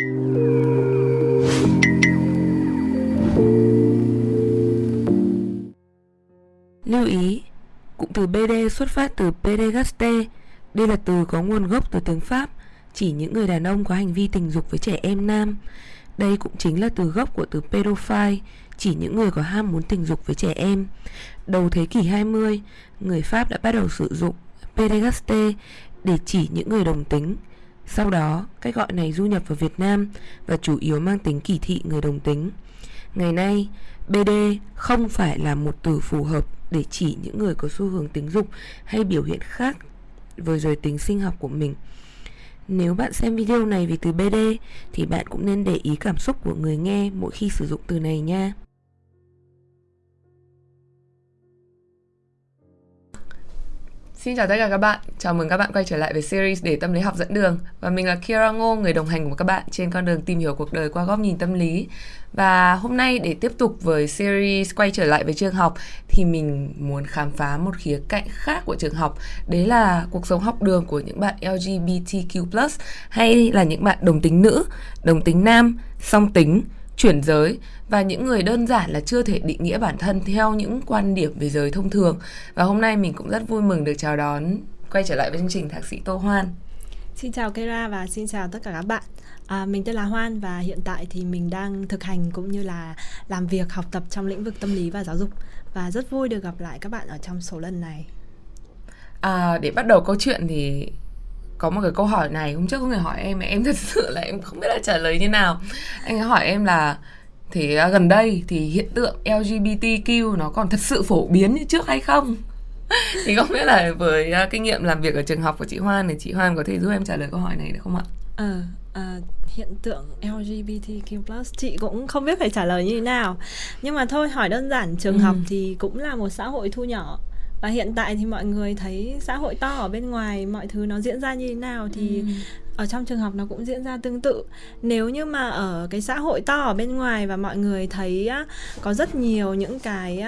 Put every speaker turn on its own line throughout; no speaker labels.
Lưu ý, cụm từ BD xuất phát từ pedegaste. Đây là từ có nguồn gốc từ tiếng Pháp, chỉ những người đàn ông có hành vi tình dục với trẻ em nam. Đây cũng chính là từ gốc của từ pedophile, chỉ những người có ham muốn tình dục với trẻ em. Đầu thế kỷ 20, người Pháp đã bắt đầu sử dụng pederasте để chỉ những người đồng tính. Sau đó, cách gọi này du nhập vào Việt Nam và chủ yếu mang tính kỳ thị người đồng tính. Ngày nay, BD không phải là một từ phù hợp để chỉ những người có xu hướng tính dục hay biểu hiện khác với giới tính sinh học của mình. Nếu bạn xem video này vì từ BD thì bạn cũng nên để ý cảm xúc của người nghe mỗi khi sử dụng từ này nha.
Xin chào tất cả các bạn, chào mừng các bạn quay trở lại với series để tâm lý học dẫn đường. Và mình là Kira Ngô, người đồng hành của các bạn trên con đường tìm hiểu cuộc đời qua góc nhìn tâm lý. Và hôm nay để tiếp tục với series quay trở lại với trường học Thì mình muốn khám phá một khía cạnh khác của trường học. Đấy là cuộc sống học đường của những bạn LGBTQ+, hay là những bạn đồng tính nữ, đồng tính nam, song tính, chuyển giới và những người đơn giản là chưa thể định nghĩa bản thân theo những quan điểm về giới thông thường. Và hôm nay mình cũng rất vui mừng được chào đón quay trở lại với chương trình thạc sĩ Tô Hoan.
Xin chào Kera và xin chào tất cả các bạn. À, mình tên là Hoan và hiện tại thì mình đang thực hành cũng như là làm việc học tập trong lĩnh vực tâm lý và giáo dục và rất vui được gặp lại các bạn ở trong số lần này.
À, để bắt đầu câu chuyện thì có một cái câu hỏi này hôm trước có người hỏi em mà em thật sự là em không biết là trả lời như nào anh ấy hỏi em là thì à, gần đây thì hiện tượng LGBTQ nó còn thật sự phổ biến như trước hay không thì không biết là với uh, kinh nghiệm làm việc ở trường học của chị Hoan thì chị Hoan có thể giúp em trả lời câu hỏi này được không ạ?
Ờ, à, hiện tượng LGBTQ+ chị cũng không biết phải trả lời như thế nào nhưng mà thôi hỏi đơn giản trường ừ. học thì cũng là một xã hội thu nhỏ và hiện tại thì mọi người thấy xã hội to ở bên ngoài mọi thứ nó diễn ra như thế nào thì ừ. ở trong trường học nó cũng diễn ra tương tự nếu như mà ở cái xã hội to ở bên ngoài và mọi người thấy có rất nhiều những cái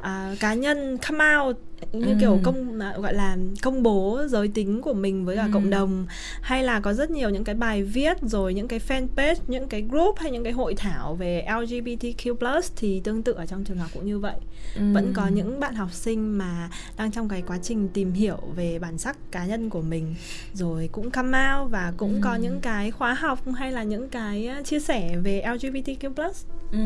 à, cá nhân come out như ừ. kiểu công gọi là công bố giới tính của mình với cả ừ. cộng đồng hay là có rất nhiều những cái bài viết rồi những cái fanpage những cái group hay những cái hội thảo về LGBTQ+ thì tương tự ở trong trường học cũng như vậy ừ. vẫn có những bạn học sinh mà đang trong cái quá trình tìm hiểu về bản sắc cá nhân của mình rồi cũng come out và cũng ừ. có những cái khóa học hay là những cái chia sẻ về LGBTQ+.
Ừ.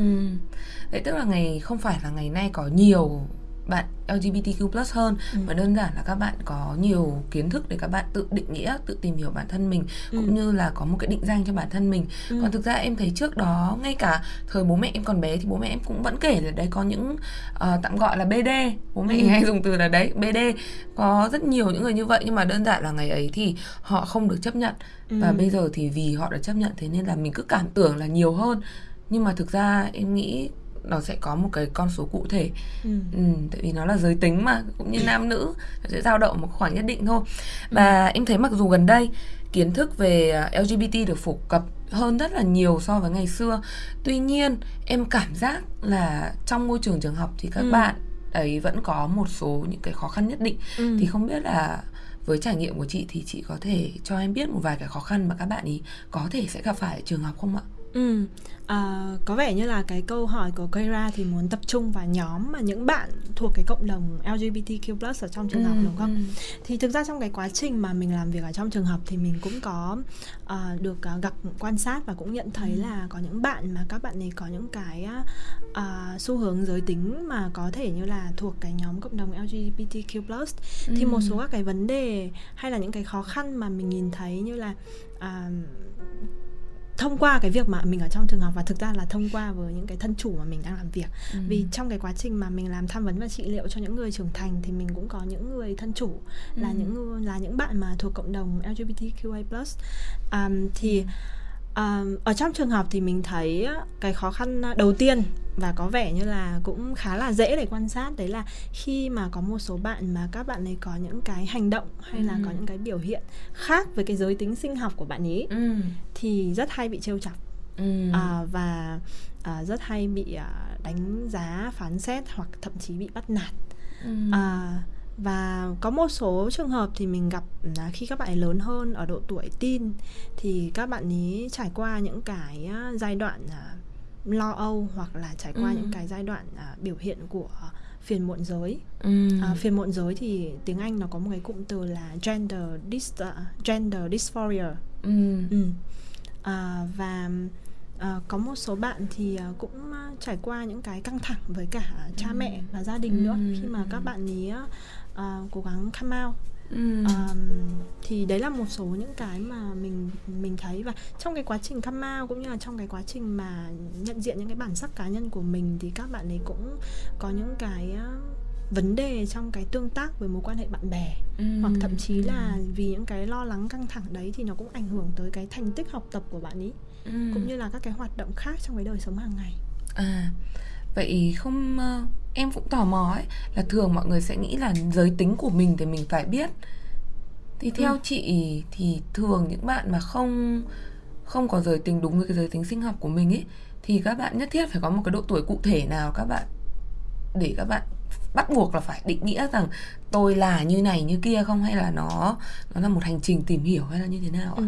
Vậy tức là ngày không phải là ngày nay có nhiều bạn LGBTQ+ hơn ừ. mà đơn giản là các bạn có nhiều kiến thức để các bạn tự định nghĩa, tự tìm hiểu bản thân mình ừ. cũng như là có một cái định danh cho bản thân mình. Ừ. Còn thực ra em thấy trước đó ngay cả thời bố mẹ em còn bé thì bố mẹ em cũng vẫn kể là đấy có những uh, tạm gọi là BD, bố mẹ ừ. hay dùng từ là đấy BD có rất nhiều những người như vậy nhưng mà đơn giản là ngày ấy thì họ không được chấp nhận ừ. và bây giờ thì vì họ đã chấp nhận thế nên là mình cứ cảm tưởng là nhiều hơn nhưng mà thực ra em nghĩ nó sẽ có một cái con số cụ thể ừ. Ừ, tại vì nó là giới tính mà cũng như nam nữ nó sẽ dao động một khoảng nhất định thôi và ừ. em thấy mặc dù gần đây kiến thức về à, LGBT được phổ cập hơn rất là nhiều so với ngày xưa tuy nhiên em cảm giác là trong môi trường trường học thì các ừ. bạn ấy vẫn có một số những cái khó khăn nhất định ừ. thì không biết là với trải nghiệm của chị thì chị có thể cho em biết một vài cái khó khăn mà các bạn ý có thể sẽ gặp phải ở trường học không ạ?
Ừ, à, có vẻ như là cái câu hỏi của Keira thì muốn tập trung vào nhóm mà những bạn thuộc cái cộng đồng LGBTQ+ ở trong trường ừ, học đúng không? Ừ. Thì thực ra trong cái quá trình mà mình làm việc ở trong trường học thì mình cũng có uh, được uh, gặp quan sát và cũng nhận thấy ừ. là có những bạn mà các bạn ấy có những cái uh, xu hướng giới tính mà có thể như là thuộc cái nhóm cộng đồng LGBTQ+ ừ. thì một số các cái vấn đề hay là những cái khó khăn mà mình nhìn thấy như là uh, thông qua cái việc mà mình ở trong trường học và thực ra là thông qua với những cái thân chủ mà mình đang làm việc ừ. vì trong cái quá trình mà mình làm tham vấn và trị liệu cho những người trưởng thành thì mình cũng có những người thân chủ ừ. là những là những bạn mà thuộc cộng đồng LGBTQI+ um, thì ừ ở trong trường học thì mình thấy cái khó khăn đầu tiên và có vẻ như là cũng khá là dễ để quan sát đấy là khi mà có một số bạn mà các bạn ấy có những cái hành động hay ừ. là có những cái biểu hiện khác với cái giới tính sinh học của bạn ấy ừ. thì rất hay bị trêu chọc ừ. à, và à, rất hay bị à, đánh giá phán xét hoặc thậm chí bị bắt nạt ừ. à, và có một số trường hợp thì mình gặp là khi các bạn ấy lớn hơn ở độ tuổi teen thì các bạn ấy trải qua những cái giai đoạn lo âu hoặc là trải qua ừ. những cái giai đoạn biểu hiện của phiền muộn giới ừ. à, phiền muộn giới thì tiếng anh nó có một cái cụm từ là gender dis uh, gender dysphoria ừ. Ừ. À, và à, có một số bạn thì cũng trải qua những cái căng thẳng với cả cha ừ. mẹ và gia đình ừ. nữa khi mà các bạn ấy uh, cố gắng come out Ừ. Um, thì đấy là một số những cái mà mình mình thấy và trong cái quá trình come out cũng như là trong cái quá trình mà nhận diện những cái bản sắc cá nhân của mình thì các bạn ấy cũng có những cái vấn đề trong cái tương tác với mối quan hệ bạn bè ừ. hoặc thậm chí là vì những cái lo lắng căng thẳng đấy thì nó cũng ảnh hưởng tới cái thành tích học tập của bạn ấy ừ. cũng như là các cái hoạt động khác trong cái đời sống hàng ngày
à vậy không em cũng tò mò ấy là thường mọi người sẽ nghĩ là giới tính của mình thì mình phải biết thì theo ừ. chị thì thường những bạn mà không không có giới tính đúng với cái giới tính sinh học của mình ấy thì các bạn nhất thiết phải có một cái độ tuổi cụ thể nào các bạn để các bạn bắt buộc là phải định nghĩa rằng tôi là như này như kia không hay là nó nó là một hành trình tìm hiểu hay là như thế nào ạ? Ừ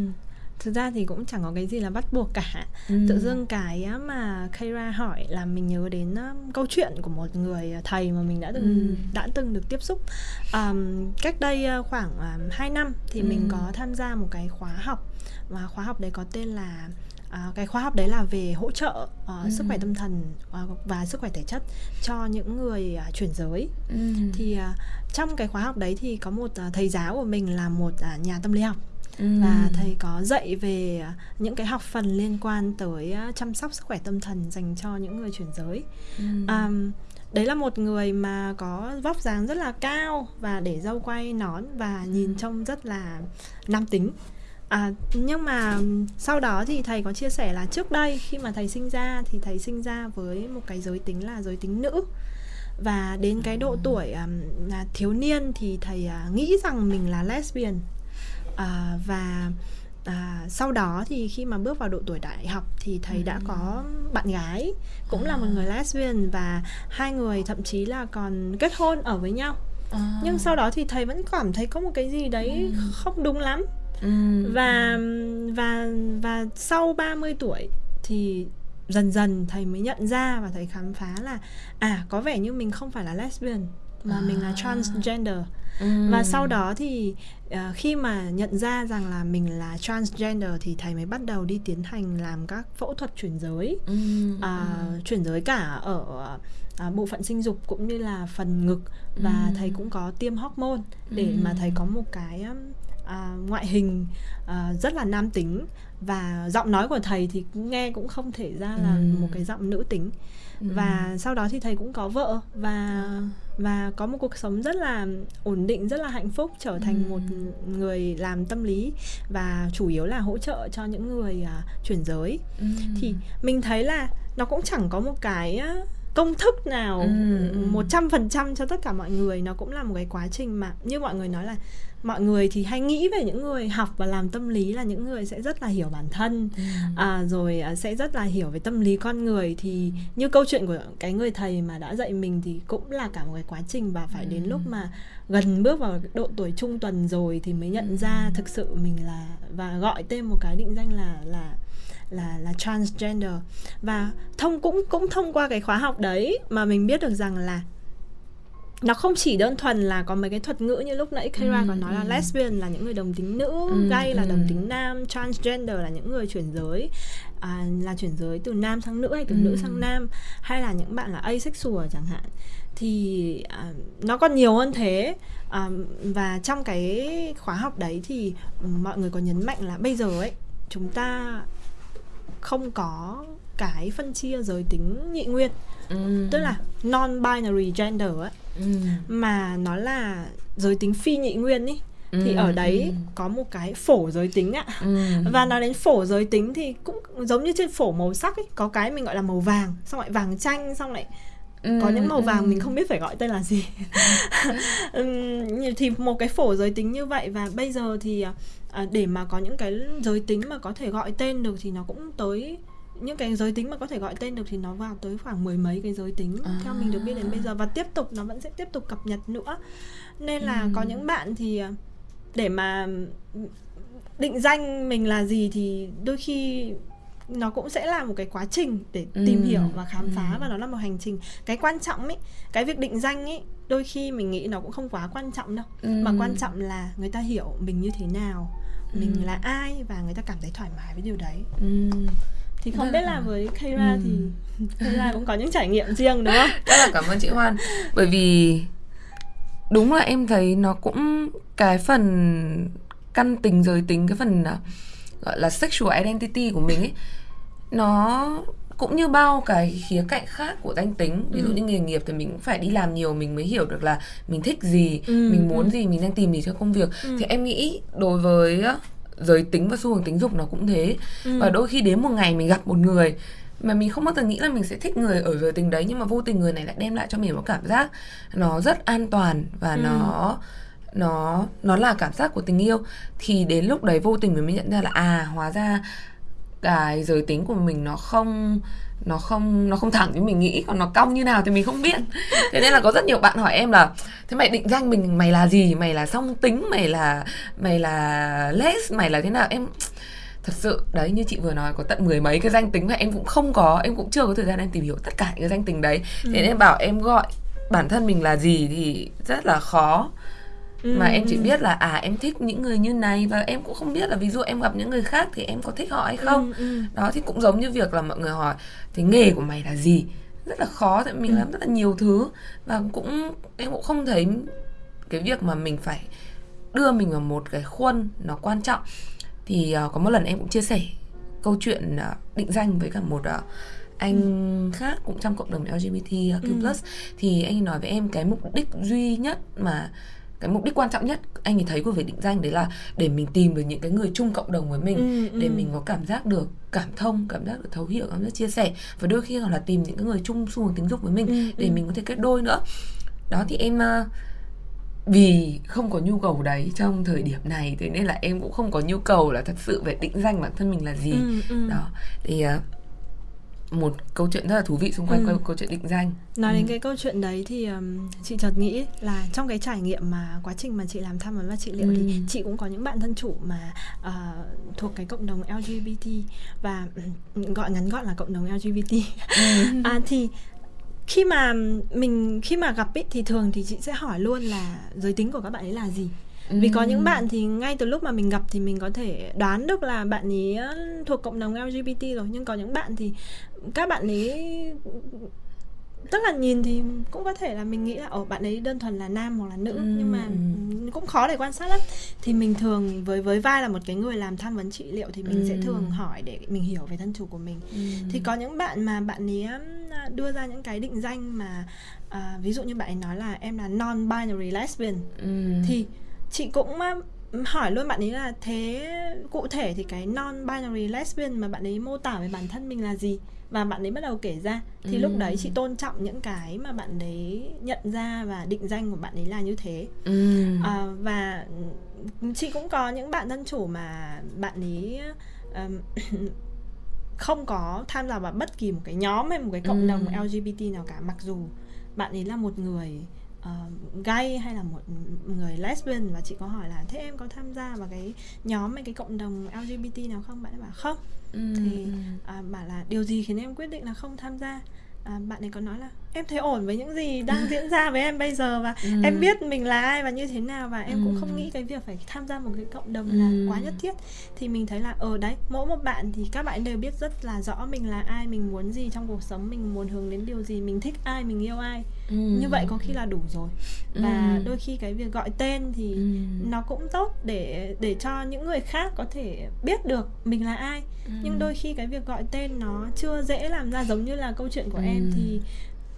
thực ra thì cũng chẳng có cái gì là bắt buộc cả ừ. tự dưng cái mà Kira hỏi là mình nhớ đến câu chuyện của một người thầy mà mình đã từng ừ. đã từng được tiếp xúc um, cách đây khoảng um, 2 năm thì ừ. mình có tham gia một cái khóa học và khóa học đấy có tên là À, cái khóa học đấy là về hỗ trợ uh, ừ. sức khỏe tâm thần uh, và sức khỏe thể chất cho những người uh, chuyển giới ừ. thì uh, trong cái khóa học đấy thì có một uh, thầy giáo của mình là một uh, nhà tâm lý học ừ. và thầy có dạy về những cái học phần liên quan tới chăm sóc sức khỏe tâm thần dành cho những người chuyển giới. Ừ. um, đấy là một người mà có vóc dáng rất là cao và để dâu quay nón và nhìn trông rất là nam tính. À, nhưng mà sau đó thì thầy có chia sẻ là trước đây khi mà thầy sinh ra thì thầy sinh ra với một cái giới tính là giới tính nữ. Và đến cái độ tuổi um, là thiếu niên thì thầy uh, nghĩ rằng mình là lesbian à, và à, sau đó thì khi mà bước vào độ tuổi đại học thì thầy ừ. đã có bạn gái cũng à. là một người lesbian và hai người thậm chí là còn kết hôn ở với nhau à. nhưng sau đó thì thầy vẫn cảm thấy có một cái gì đấy ừ. không đúng lắm ừ. và và và sau 30 tuổi thì dần dần thầy mới nhận ra và thầy khám phá là à có vẻ như mình không phải là lesbian mà à. mình là transgender ừ. và sau đó thì uh, khi mà nhận ra rằng là mình là transgender thì thầy mới bắt đầu đi tiến hành làm các phẫu thuật chuyển giới ừ. Uh, ừ. chuyển giới cả ở uh, bộ phận sinh dục cũng như là phần ngực và ừ. thầy cũng có tiêm hormone để ừ. mà thầy có một cái uh, ngoại hình uh, rất là nam tính và giọng nói của thầy thì nghe cũng không thể ra là ừ. một cái giọng nữ tính ừ. và sau đó thì thầy cũng có vợ và và có một cuộc sống rất là ổn định rất là hạnh phúc trở thành ừ. một người làm tâm lý và chủ yếu là hỗ trợ cho những người uh, chuyển giới ừ. thì mình thấy là nó cũng chẳng có một cái uh, công thức nào một trăm phần trăm cho tất cả mọi người nó cũng là một cái quá trình mà như mọi người nói là mọi người thì hay nghĩ về những người học và làm tâm lý là những người sẽ rất là hiểu bản thân ừ. à, rồi à, sẽ rất là hiểu về tâm lý con người thì như câu chuyện của cái người thầy mà đã dạy mình thì cũng là cả một cái quá trình và phải ừ. đến lúc mà gần bước vào độ tuổi trung tuần rồi thì mới nhận ừ. ra thực sự mình là và gọi tên một cái định danh là là là là transgender và thông cũng cũng thông qua cái khóa học đấy mà mình biết được rằng là nó không chỉ đơn thuần là có mấy cái thuật ngữ như lúc nãy Kira ừ, còn nói là ừ. lesbian là những người đồng tính nữ, ừ, gay là ừ. đồng tính nam, transgender là những người chuyển giới à, là chuyển giới từ nam sang nữ hay từ ừ. nữ sang nam hay là những bạn là asexual chẳng hạn thì à, nó còn nhiều hơn thế à, và trong cái khóa học đấy thì mọi người có nhấn mạnh là bây giờ ấy chúng ta không có cái phân chia giới tính nhị nguyên ừ. tức là non binary gender ấy ừ. mà nó là giới tính phi nhị nguyên ý Ừ, thì ở đấy ừ. có một cái phổ giới tính ạ ừ. và nói đến phổ giới tính thì cũng giống như trên phổ màu sắc ấy có cái mình gọi là màu vàng xong lại vàng chanh xong lại ừ, có những màu vàng ừ. mình không biết phải gọi tên là gì ừ, thì một cái phổ giới tính như vậy và bây giờ thì à, để mà có những cái giới tính mà có thể gọi tên được thì nó cũng tới những cái giới tính mà có thể gọi tên được thì nó vào tới khoảng mười mấy cái giới tính à. theo mình được biết đến bây giờ và tiếp tục nó vẫn sẽ tiếp tục cập nhật nữa nên là ừ. có những bạn thì ờ, để mà định danh mình là gì thì đôi khi nó cũng sẽ là một cái quá trình để ừ. tìm hiểu và khám phá ừ. và nó là một hành trình cái quan trọng ấy cái việc định danh ấy đôi khi mình nghĩ nó cũng không quá quan trọng đâu ừ. mà quan trọng là người ta hiểu mình như thế nào mình ừ. là ai và người ta cảm thấy thoải mái với điều đấy ừ thì không biết là với Kayla ừ. thì Kayla cũng có những trải nghiệm riêng đúng không?
Rất là cảm ơn chị Hoan bởi vì đúng là em thấy nó cũng cái phần căn tình giới tính cái phần à, gọi là sexual identity của mình ấy nó cũng như bao cái khía cạnh khác của danh tính ví dụ ừ. như nghề nghiệp thì mình cũng phải đi làm nhiều mình mới hiểu được là mình thích gì ừ. mình muốn ừ. gì mình đang tìm gì cho công việc ừ. thì em nghĩ đối với giới tính và xu hướng tính dục nó cũng thế ừ. và đôi khi đến một ngày mình gặp một người mà mình không bao giờ nghĩ là mình sẽ thích người ở giới tính đấy nhưng mà vô tình người này lại đem lại cho mình một cảm giác nó rất an toàn và ừ. nó nó nó là cảm giác của tình yêu thì đến lúc đấy vô tình mình mới nhận ra là à hóa ra cái giới tính của mình nó không nó không nó không thẳng như mình nghĩ còn nó cong như nào thì mình không biết. Thế nên là có rất nhiều bạn hỏi em là thế mày định danh mình mày là gì? Mày là song tính mày là mày là les mày là thế nào? Em thật sự đấy như chị vừa nói có tận mười mấy cái danh tính mà em cũng không có em cũng chưa có thời gian em tìm hiểu tất cả những cái danh tính đấy. Ừ. thế nên bảo em gọi bản thân mình là gì thì rất là khó mà em chỉ biết là à em thích những người như này và em cũng không biết là ví dụ em gặp những người khác thì em có thích họ hay không. đó thì cũng giống như việc là mọi người hỏi thì nghề của mày là gì? Rất là khó tại mình làm rất là nhiều thứ và cũng em cũng không thấy cái việc mà mình phải đưa mình vào một cái khuôn nó quan trọng. Thì uh, có một lần em cũng chia sẻ câu chuyện uh, định danh với cả một uh, anh ừ. khác cũng trong cộng đồng LGBTQ+, ừ. thì anh nói với em cái mục đích duy nhất mà cái mục đích quan trọng nhất anh ấy thấy của việc định danh đấy là để mình tìm được những cái người chung cộng đồng với mình ừ, để ừ. mình có cảm giác được cảm thông cảm giác được thấu hiểu cảm giác chia sẻ và đôi khi còn là tìm những cái người chung xu hướng tính dục với mình ừ, để ừ. mình có thể kết đôi nữa đó thì em uh, vì không có nhu cầu đấy trong thời điểm này thế nên là em cũng không có nhu cầu là thật sự phải định danh bản thân mình là gì ừ, ừ. đó thì uh, một câu chuyện rất là thú vị xung quanh ừ. câu chuyện định danh
nói ừ. đến cái câu chuyện đấy thì um, chị chợt nghĩ là trong cái trải nghiệm mà quá trình mà chị làm tham vấn và trị liệu ừ. thì chị cũng có những bạn thân chủ mà uh, thuộc cái cộng đồng LGBT và um, gọi ngắn gọn là cộng đồng LGBT ừ. à, thì khi mà mình khi mà gặp ấy thì thường thì chị sẽ hỏi luôn là giới tính của các bạn ấy là gì vì có những bạn thì ngay từ lúc mà mình gặp thì mình có thể đoán được là bạn ấy thuộc cộng đồng LGBT rồi nhưng có những bạn thì các bạn ấy tức là nhìn thì cũng có thể là mình nghĩ là ở bạn ấy đơn thuần là nam hoặc là nữ ừ. nhưng mà cũng khó để quan sát lắm thì mình thường với với vai là một cái người làm tham vấn trị liệu thì mình ừ. sẽ thường hỏi để mình hiểu về thân chủ của mình ừ. thì có những bạn mà bạn ấy đưa ra những cái định danh mà à, ví dụ như bạn ấy nói là em là non binary lesbian ừ. thì chị cũng hỏi luôn bạn ấy là thế cụ thể thì cái non binary lesbian mà bạn ấy mô tả về bản thân mình là gì và bạn ấy bắt đầu kể ra thì ừ. lúc đấy chị tôn trọng những cái mà bạn ấy nhận ra và định danh của bạn ấy là như thế ừ. à, và chị cũng có những bạn thân chủ mà bạn ấy um, không có tham gia vào bất kỳ một cái nhóm hay một cái cộng ừ. đồng LGBT nào cả mặc dù bạn ấy là một người uh, gay hay là một người lesbian và chị có hỏi là thế em có tham gia vào cái nhóm hay cái cộng đồng LGBT nào không bạn ấy bảo không ừ. thì uh, bảo là điều gì khiến em quyết định là không tham gia à, bạn ấy có nói là em thấy ổn với những gì đang diễn ra với em bây giờ và ừ. em biết mình là ai và như thế nào và em ừ. cũng không nghĩ cái việc phải tham gia một cái cộng đồng là ừ. quá nhất thiết thì mình thấy là ở đấy mỗi một bạn thì các bạn đều biết rất là rõ mình là ai mình muốn gì trong cuộc sống mình muốn hướng đến điều gì mình thích ai mình yêu ai ừ. như vậy có khi là đủ rồi và ừ. đôi khi cái việc gọi tên thì ừ. nó cũng tốt để để cho những người khác có thể biết được mình là ai ừ. nhưng đôi khi cái việc gọi tên nó chưa dễ làm ra giống như là câu chuyện của ừ. em thì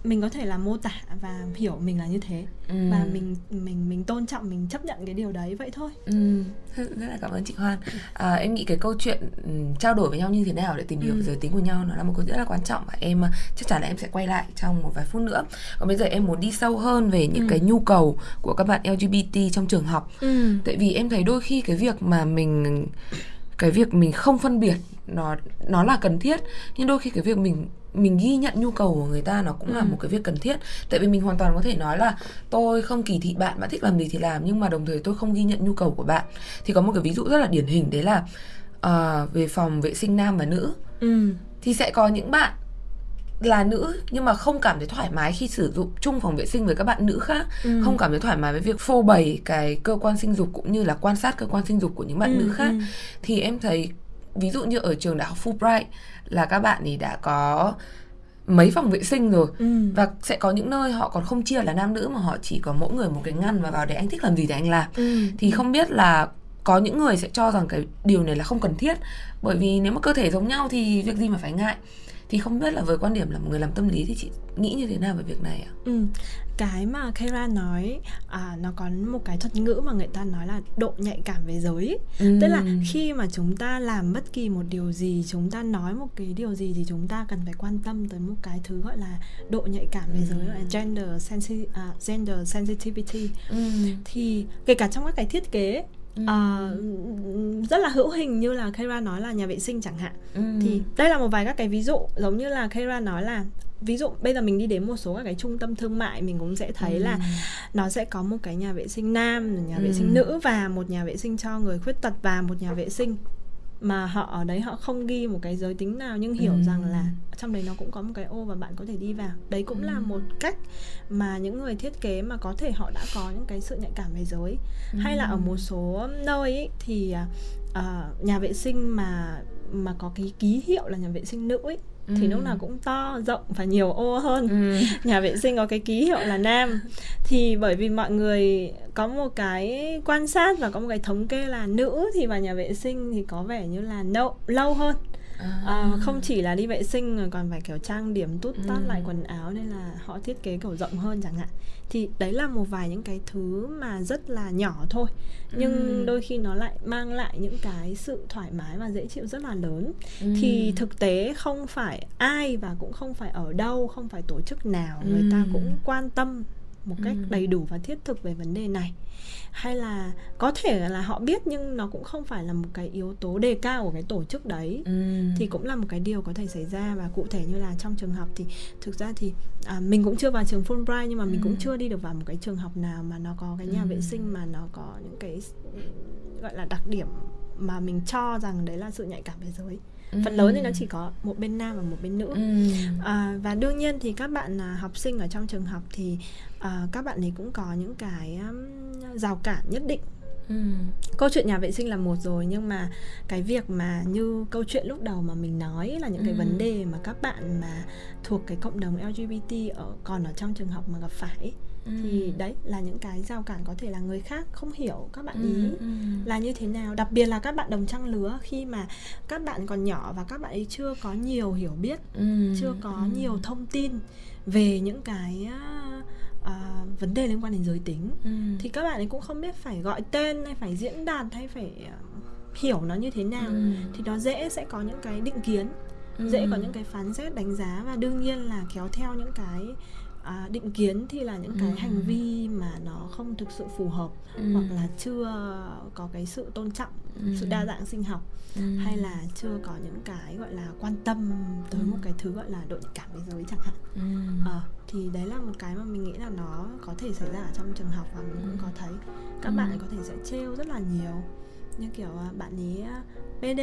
mình có thể là mô tả và hiểu mình là như thế ừ. và mình mình mình tôn trọng mình chấp nhận cái điều đấy vậy thôi
ừ. rất là cảm ơn chị Hoan à, em nghĩ cái câu chuyện ừ, trao đổi với nhau như thế nào để tìm hiểu ừ. giới tính của nhau nó là một câu rất là quan trọng và em à, chắc chắn là em sẽ quay lại trong một vài phút nữa còn bây giờ em muốn đi sâu hơn về những ừ. cái nhu cầu của các bạn LGBT trong trường học ừ. tại vì em thấy đôi khi cái việc mà mình cái việc mình không phân biệt nó nó là cần thiết nhưng đôi khi cái việc mình mình ghi nhận nhu cầu của người ta nó cũng ừ. là một cái việc cần thiết tại vì mình hoàn toàn có thể nói là tôi không kỳ thị bạn bạn thích làm gì thì làm nhưng mà đồng thời tôi không ghi nhận nhu cầu của bạn thì có một cái ví dụ rất là điển hình đấy là uh, về phòng vệ sinh nam và nữ ừ. thì sẽ có những bạn là nữ nhưng mà không cảm thấy thoải mái khi sử dụng chung phòng vệ sinh với các bạn nữ khác ừ. không cảm thấy thoải mái với việc phô bày cái cơ quan sinh dục cũng như là quan sát cơ quan sinh dục của những bạn ừ, nữ khác ừ. thì em thấy ví dụ như ở trường đại học Fulbright là các bạn thì đã có mấy phòng vệ sinh rồi ừ. và sẽ có những nơi họ còn không chia là nam nữ mà họ chỉ có mỗi người một cái ngăn và vào để anh thích làm gì thì anh làm ừ. thì không biết là có những người sẽ cho rằng cái điều này là không cần thiết bởi vì nếu mà cơ thể giống nhau thì việc gì mà phải ngại thì không biết là với quan điểm là một người làm tâm lý thì chị nghĩ như thế nào về việc này ạ?
Ừ, cái mà Kara nói à, nó có một cái thuật ngữ mà người ta nói là độ nhạy cảm về giới ừ. tức là khi mà chúng ta làm bất kỳ một điều gì chúng ta nói một cái điều gì thì chúng ta cần phải quan tâm tới một cái thứ gọi là độ nhạy cảm về ừ. giới gọi là gender sensi à, gender sensitivity ừ. thì kể cả trong các cái thiết kế Ừ. Uh, rất là hữu hình như là Kara nói là nhà vệ sinh chẳng hạn ừ. thì đây là một vài các cái ví dụ giống như là Kara nói là ví dụ bây giờ mình đi đến một số các cái trung tâm thương mại mình cũng sẽ thấy ừ. là nó sẽ có một cái nhà vệ sinh nam nhà vệ sinh ừ. nữ và một nhà vệ sinh cho người khuyết tật và một nhà vệ sinh mà họ ở đấy họ không ghi một cái giới tính nào nhưng hiểu ừ. rằng là trong đấy nó cũng có một cái ô và bạn có thể đi vào đấy cũng ừ. là một cách mà những người thiết kế mà có thể họ đã có những cái sự nhạy cảm về giới ừ. hay là ở một số nơi ý, thì uh, nhà vệ sinh mà mà có cái ký hiệu là nhà vệ sinh nữ ấy, ừ. thì lúc nào cũng to rộng và nhiều ô hơn ừ. nhà vệ sinh có cái ký hiệu là nam thì bởi vì mọi người có một cái quan sát và có một cái thống kê là nữ thì vào nhà vệ sinh thì có vẻ như là lâu lâu hơn à. À, không chỉ là đi vệ sinh còn phải kiểu trang điểm tút tát ừ. lại quần áo nên là họ thiết kế kiểu rộng hơn chẳng hạn thì đấy là một vài những cái thứ mà rất là nhỏ thôi nhưng ừ. đôi khi nó lại mang lại những cái sự thoải mái và dễ chịu rất là lớn ừ. thì thực tế không phải ai và cũng không phải ở đâu không phải tổ chức nào người ta cũng quan tâm một cách ừ. đầy đủ và thiết thực về vấn đề này hay là có thể là họ biết nhưng nó cũng không phải là một cái yếu tố đề cao của cái tổ chức đấy ừ. thì cũng là một cái điều có thể xảy ra và cụ thể như là trong trường học thì thực ra thì à, mình cũng chưa vào trường Fulbright nhưng mà mình ừ. cũng chưa đi được vào một cái trường học nào mà nó có cái nhà ừ. vệ sinh mà nó có những cái gọi là đặc điểm mà mình cho rằng đấy là sự nhạy cảm về giới phần lớn thì nó chỉ có một bên nam và một bên nữ ừ. à, và đương nhiên thì các bạn à, học sinh ở trong trường học thì à, các bạn ấy cũng có những cái um, rào cản nhất định Ừ. câu chuyện nhà vệ sinh là một rồi nhưng mà cái việc mà như câu chuyện lúc đầu mà mình nói là những ừ. cái vấn đề mà các bạn mà thuộc cái cộng đồng LGBT ở còn ở trong trường học mà gặp phải ừ. thì đấy là những cái rào cản có thể là người khác không hiểu các bạn ý ừ. ừ. là như thế nào đặc biệt là các bạn đồng trang lứa khi mà các bạn còn nhỏ và các bạn ấy chưa có nhiều hiểu biết ừ. chưa có ừ. nhiều thông tin về những cái uh, vấn đề liên quan đến giới tính ừ. thì các bạn ấy cũng không biết phải gọi tên hay phải diễn đạt hay phải uh, hiểu nó như thế nào ừ. thì nó dễ sẽ có những cái định kiến ừ. dễ có những cái phán xét đánh giá và đương nhiên là kéo theo những cái à, định kiến thì là những cái ừ. hành vi mà nó không thực sự phù hợp ừ. hoặc là chưa có cái sự tôn trọng ừ. sự đa dạng sinh học ừ. hay là chưa có những cái gọi là quan tâm tới ừ. một cái thứ gọi là độ nhạy cảm về giới chẳng hạn ừ. à, thì đấy là một cái mà mình nghĩ là nó có thể xảy ra ở trong trường học và mình cũng có thấy các ừ. bạn có thể sẽ trêu rất là nhiều như kiểu à, bạn ấy à, PD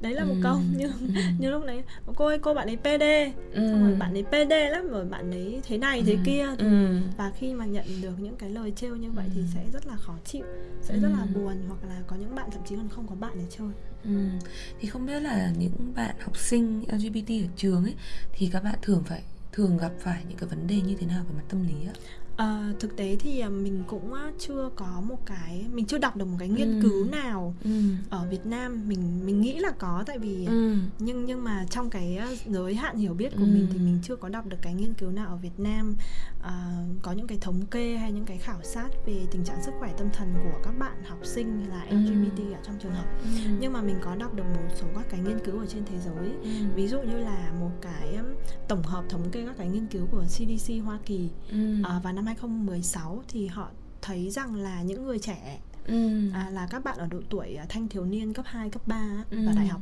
đấy là một ừ. câu như ừ. như lúc đấy cô ơi cô bạn ấy PD ừ. xong rồi bạn ấy PD lắm rồi bạn ấy thế này thế ừ. kia thì, ừ. và khi mà nhận được những cái lời trêu như vậy thì sẽ rất là khó chịu sẽ ừ. rất là buồn hoặc là có những bạn thậm chí còn không có bạn để chơi
ừ. thì không biết là những bạn học sinh LGBT ở trường ấy thì các bạn thường phải thường gặp phải những cái vấn đề như thế nào về mặt tâm lý ạ?
À, thực tế thì à, mình cũng chưa có một cái mình chưa đọc được một cái nghiên ừ. cứu nào ừ. ở Việt Nam mình mình nghĩ là có tại vì ừ. nhưng nhưng mà trong cái giới hạn hiểu biết của ừ. mình thì mình chưa có đọc được cái nghiên cứu nào ở Việt Nam à, có những cái thống kê hay những cái khảo sát về tình trạng sức khỏe tâm thần của các bạn học sinh là LGBT ừ. ở trong trường học ừ. nhưng mà mình có đọc được một số các cái nghiên cứu ở trên thế giới ừ. ví dụ như là một cái tổng hợp thống kê các cái nghiên cứu của CDC Hoa Kỳ ừ. à, vào năm 2016 thì họ thấy rằng là những người trẻ ừ. à, là các bạn ở độ tuổi à, thanh thiếu niên cấp 2, cấp 3 ừ. và đại học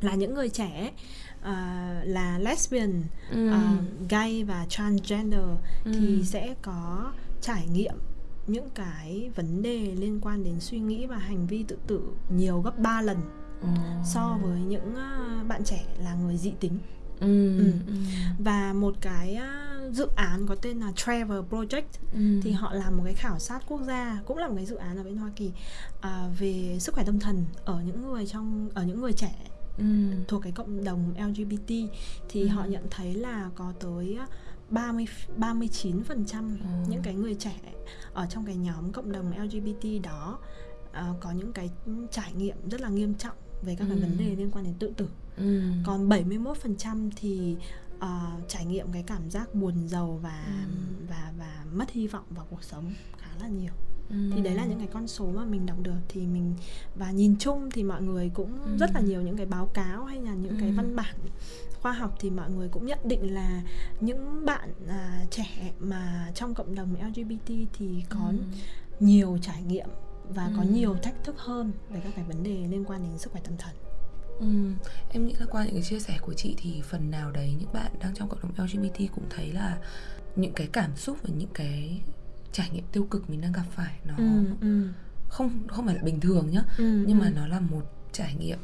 là những người trẻ uh, là lesbian, ừ. uh, gay và transgender ừ. thì sẽ có trải nghiệm những cái vấn đề liên quan đến suy nghĩ và hành vi tự tử nhiều gấp 3 lần ừ. so với những uh, bạn trẻ là người dị tính. Ừ. Ừ. Ừ. Và một cái uh, dự án có tên là Travel Project ừ. thì họ làm một cái khảo sát quốc gia cũng là một cái dự án ở bên Hoa Kỳ uh, về sức khỏe tâm thần ở những người trong ở những người trẻ ừ. thuộc cái cộng đồng LGBT thì ừ. họ nhận thấy là có tới 30 39% ừ. những cái người trẻ ở trong cái nhóm cộng đồng LGBT đó uh, có những cái trải nghiệm rất là nghiêm trọng về các ừ. cái vấn đề liên quan đến tự tử. Ừ. Còn 71% thì uh, trải nghiệm cái cảm giác buồn giàu và ừ. và và mất hy vọng vào cuộc sống khá là nhiều thì đấy là những cái con số mà mình đọc được thì mình và nhìn chung thì mọi người cũng ừ. rất là nhiều những cái báo cáo hay là những ừ. cái văn bản khoa học thì mọi người cũng nhận định là những bạn à, trẻ mà trong cộng đồng LGBT thì có ừ. nhiều trải nghiệm và ừ. có nhiều thách thức hơn về các cái vấn đề liên quan đến sức khỏe tâm thần.
Ừ, em nghĩ là qua những cái chia sẻ của chị thì phần nào đấy những bạn đang trong cộng đồng LGBT cũng thấy là những cái cảm xúc và những cái trải nghiệm tiêu cực mình đang gặp phải nó ừ, ừ. không không phải là bình thường nhá ừ, nhưng ừ. mà nó là một trải nghiệm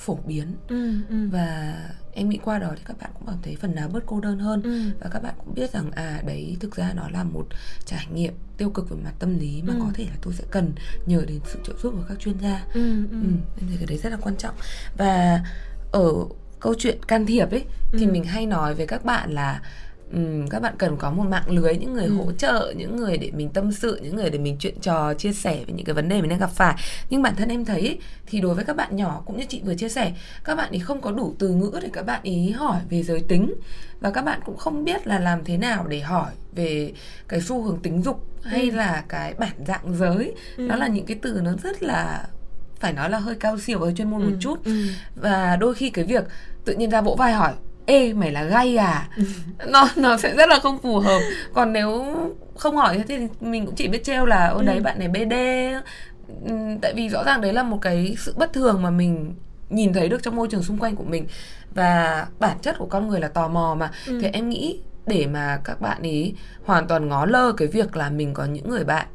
phổ biến ừ, ừ. và em nghĩ qua đó thì các bạn cũng cảm thấy phần nào bớt cô đơn hơn ừ. và các bạn cũng biết rằng à đấy thực ra nó là một trải nghiệm tiêu cực về mặt tâm lý mà ừ. có thể là tôi sẽ cần nhờ đến sự trợ giúp của các chuyên gia ừ, ừ. Ừ, em thấy cái đấy rất là quan trọng và ở câu chuyện can thiệp ấy thì ừ. mình hay nói với các bạn là Ừ, các bạn cần có một mạng lưới những người ừ. hỗ trợ những người để mình tâm sự những người để mình chuyện trò chia sẻ về những cái vấn đề mình đang gặp phải nhưng bản thân em thấy thì đối với các bạn nhỏ cũng như chị vừa chia sẻ các bạn ấy không có đủ từ ngữ để các bạn ý hỏi về giới tính và các bạn cũng không biết là làm thế nào để hỏi về cái xu hướng tính dục hay ừ. là cái bản dạng giới ừ. đó là những cái từ nó rất là phải nói là hơi cao siêu và hơi chuyên môn ừ. một chút ừ. và đôi khi cái việc tự nhiên ra vỗ vai hỏi ê mày là gay à nó nó sẽ rất là không phù hợp còn nếu không hỏi thế thì mình cũng chỉ biết trêu là ôi đấy ừ. bạn này bd ừ, tại vì rõ ràng đấy là một cái sự bất thường mà mình nhìn thấy được trong môi trường xung quanh của mình và bản chất của con người là tò mò mà ừ. thì em nghĩ để mà các bạn ý hoàn toàn ngó lơ cái việc là mình có những người bạn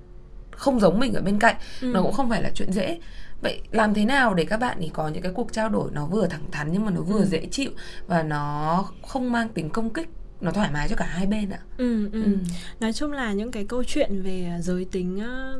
không giống mình ở bên cạnh ừ. nó cũng không phải là chuyện dễ vậy làm thế nào để các bạn ý có những cái cuộc trao đổi nó vừa thẳng thắn nhưng mà nó vừa ừ. dễ chịu và nó không mang tính công kích nó thoải mái cho cả hai bên ạ.
Ừ, ừ. Ừ. Nói chung là những cái câu chuyện về giới tính á,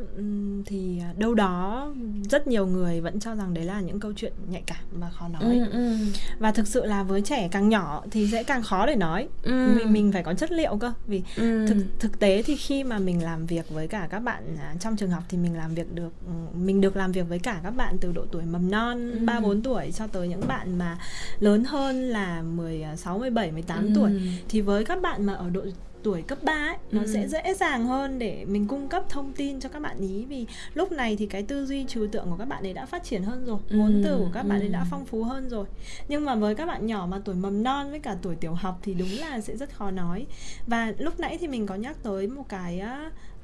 thì đâu đó rất nhiều người vẫn cho rằng đấy là những câu chuyện nhạy cảm và khó nói. Ừ, ừ. Và thực sự là với trẻ càng nhỏ thì sẽ càng khó để nói. Ừ. Mình mình phải có chất liệu cơ vì ừ. thực thực tế thì khi mà mình làm việc với cả các bạn à, trong trường học thì mình làm việc được mình được làm việc với cả các bạn từ độ tuổi mầm non ừ. 3 4 tuổi cho tới những bạn mà lớn hơn là 16 17 18 ừ. tuổi thì với các bạn mà ở độ tuổi cấp 3 ấy nó ừ. sẽ dễ dàng hơn để mình cung cấp thông tin cho các bạn ý vì lúc này thì cái tư duy trừu tượng của các bạn ấy đã phát triển hơn rồi ừ. ngôn từ của các bạn ấy đã ừ. phong phú hơn rồi nhưng mà với các bạn nhỏ mà tuổi mầm non với cả tuổi tiểu học thì đúng là sẽ rất khó nói và lúc nãy thì mình có nhắc tới một cái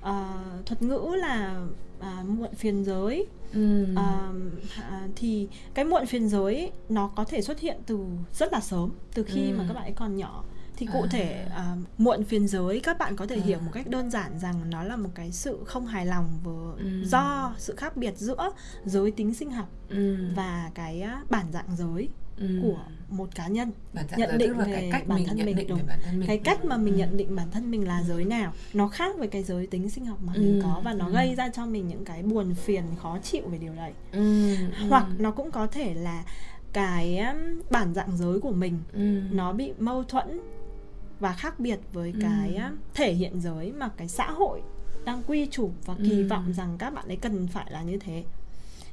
uh, thuật ngữ là uh, muộn phiền giới ừ. uh, thì cái muộn phiền giới ấy, nó có thể xuất hiện từ rất là sớm từ khi ừ. mà các bạn ấy còn nhỏ thì cụ à. thể uh, muộn phiền giới các bạn có thể à. hiểu một cách đơn giản rằng nó là một cái sự không hài lòng với ừ. do sự khác biệt giữa giới tính sinh học ừ. và cái uh, bản dạng giới ừ. của một cá nhân
bản nhận định về cái cách bản thân mình, đúng bản thân mình.
cái cách mà mình ừ. nhận định bản thân mình là giới nào nó khác với cái giới tính sinh học mà ừ. mình có và nó ừ. gây ra cho mình những cái buồn phiền khó chịu về điều đấy ừ. hoặc nó cũng có thể là cái bản dạng giới của mình ừ. nó bị mâu thuẫn và khác biệt với ừ. cái thể hiện giới mà cái xã hội đang quy chụp và kỳ ừ. vọng rằng các bạn ấy cần phải là như thế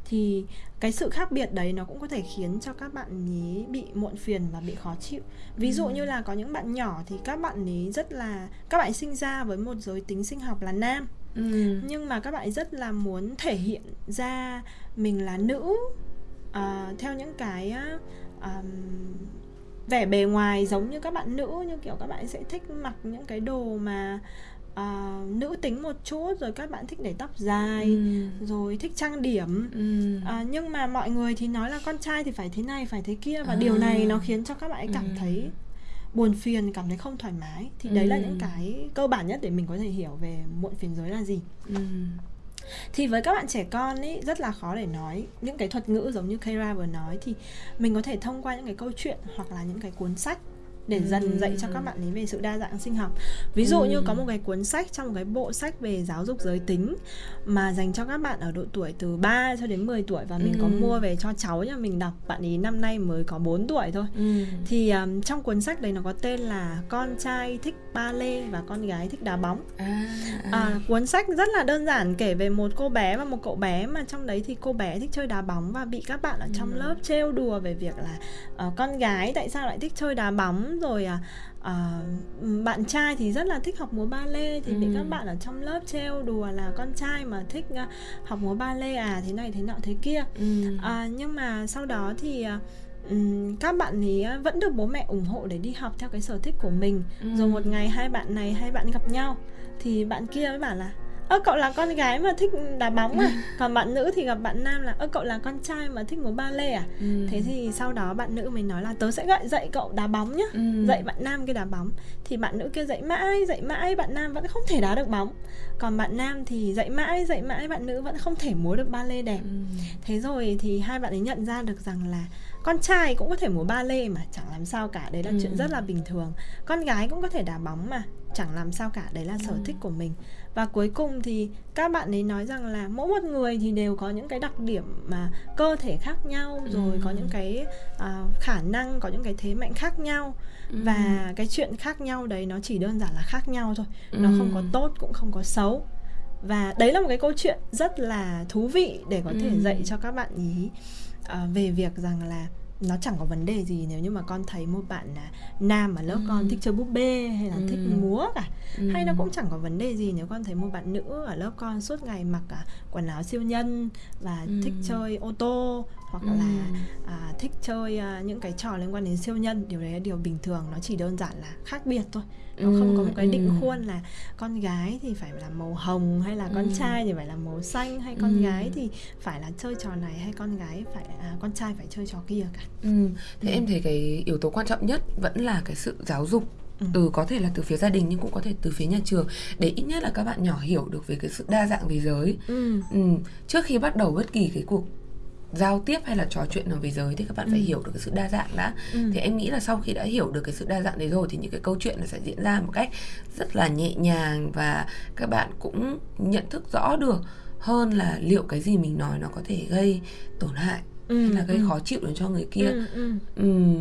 thì cái sự khác biệt đấy nó cũng có thể khiến cho các bạn ý bị muộn phiền và bị khó chịu ví dụ ừ. như là có những bạn nhỏ thì các bạn ấy rất là các bạn sinh ra với một giới tính sinh học là nam ừ. nhưng mà các bạn rất là muốn thể hiện ra mình là nữ uh, theo những cái uh, vẻ bề ngoài giống như các bạn nữ như kiểu các bạn sẽ thích mặc những cái đồ mà à, nữ tính một chút rồi các bạn thích để tóc dài ừ. rồi thích trang điểm ừ. à, nhưng mà mọi người thì nói là con trai thì phải thế này phải thế kia và à. điều này nó khiến cho các bạn ấy cảm ừ. thấy buồn phiền cảm thấy không thoải mái thì ừ. đấy là những cái cơ bản nhất để mình có thể hiểu về muộn phiền giới là gì ừ thì với các bạn trẻ con ấy rất là khó để nói những cái thuật ngữ giống như Kira vừa nói. Thì mình có thể thông qua những cái câu chuyện hoặc là những cái cuốn sách để dần dạy cho các bạn ấy về sự đa dạng sinh học. Ví dụ như có một cái cuốn sách trong một cái bộ sách về giáo dục giới tính mà dành cho các bạn ở độ tuổi từ 3 cho đến 10 tuổi và mình có mua về cho cháu nhà mình đọc bạn ấy năm nay mới có 4 tuổi thôi. Thì um, trong cuốn sách đấy nó có tên là con trai thích ba lê và con gái thích đá bóng à, à. À, cuốn sách rất là đơn giản kể về một cô bé và một cậu bé mà trong đấy thì cô bé thích chơi đá bóng và bị các bạn ở trong lớp trêu đùa về việc là uh, con gái tại sao lại thích chơi đá bóng rồi à, à, bạn trai thì rất là thích học múa ba lê thì ừ. bị các bạn ở trong lớp trêu đùa là con trai mà thích uh, học múa ba lê à thế này thế nọ thế kia ừ. à, nhưng mà sau đó thì Um, các bạn ấy vẫn được bố mẹ ủng hộ để đi học theo cái sở thích của mình ừ. rồi một ngày hai bạn này hai bạn gặp nhau thì bạn kia mới bảo là ơ cậu là con gái mà thích đá bóng à còn bạn nữ thì gặp bạn nam là ơ cậu là con trai mà thích múa ba lê à ừ. thế thì sau đó bạn nữ mới nói là tớ sẽ gọi dạy cậu đá bóng nhá ừ. dạy bạn nam cái đá bóng thì bạn nữ kia dạy mãi dạy mãi bạn nam vẫn không thể đá được bóng còn bạn nam thì dạy mãi dạy mãi bạn nữ vẫn không thể múa được ba lê đẹp ừ. thế rồi thì hai bạn ấy nhận ra được rằng là con trai cũng có thể múa ba lê mà chẳng làm sao cả đấy là ừ. chuyện rất là bình thường con gái cũng có thể đá bóng mà chẳng làm sao cả đấy là sở ừ. thích của mình và cuối cùng thì các bạn ấy nói rằng là mỗi một người thì đều có những cái đặc điểm mà cơ thể khác nhau rồi ừ. có những cái uh, khả năng có những cái thế mạnh khác nhau ừ. và cái chuyện khác nhau đấy nó chỉ đơn giản là khác nhau thôi ừ. nó không có tốt cũng không có xấu và đấy là một cái câu chuyện rất là thú vị để có thể dạy cho các bạn ý uh, về việc rằng là nó chẳng có vấn đề gì nếu như mà con thấy một bạn là nam ở lớp ừ. con thích chơi búp bê hay là ừ. thích múa cả ừ. hay nó cũng chẳng có vấn đề gì nếu con thấy một bạn nữ ở lớp con suốt ngày mặc cả quần áo siêu nhân và ừ. thích chơi ô tô hoặc ừ. là à, thích chơi à, những cái trò liên quan đến siêu nhân điều đấy là điều bình thường nó chỉ đơn giản là khác biệt thôi nó ừ, không có một cái định ừ. khuôn là con gái thì phải là màu hồng hay là con ừ. trai thì phải là màu xanh hay con ừ. gái thì phải là chơi trò này hay con gái phải à, con trai phải chơi trò kia cả
ừ. thế ừ. em thấy cái yếu tố quan trọng nhất vẫn là cái sự giáo dục Ừ. từ có thể là từ phía gia đình nhưng cũng có thể từ phía nhà trường để ít nhất là các bạn nhỏ hiểu được về cái sự đa dạng về giới ừ. Ừ. trước khi bắt đầu bất kỳ cái cuộc giao tiếp hay là trò chuyện nào về giới thì các bạn ừ. phải hiểu được cái sự đa dạng đã ừ. thì em nghĩ là sau khi đã hiểu được cái sự đa dạng đấy rồi thì những cái câu chuyện nó sẽ diễn ra một cách rất là nhẹ nhàng và các bạn cũng nhận thức rõ được hơn là liệu cái gì mình nói nó có thể gây tổn hại ừ, hay là gây ừ. khó chịu đến cho người kia ừ, ừ. Ừ,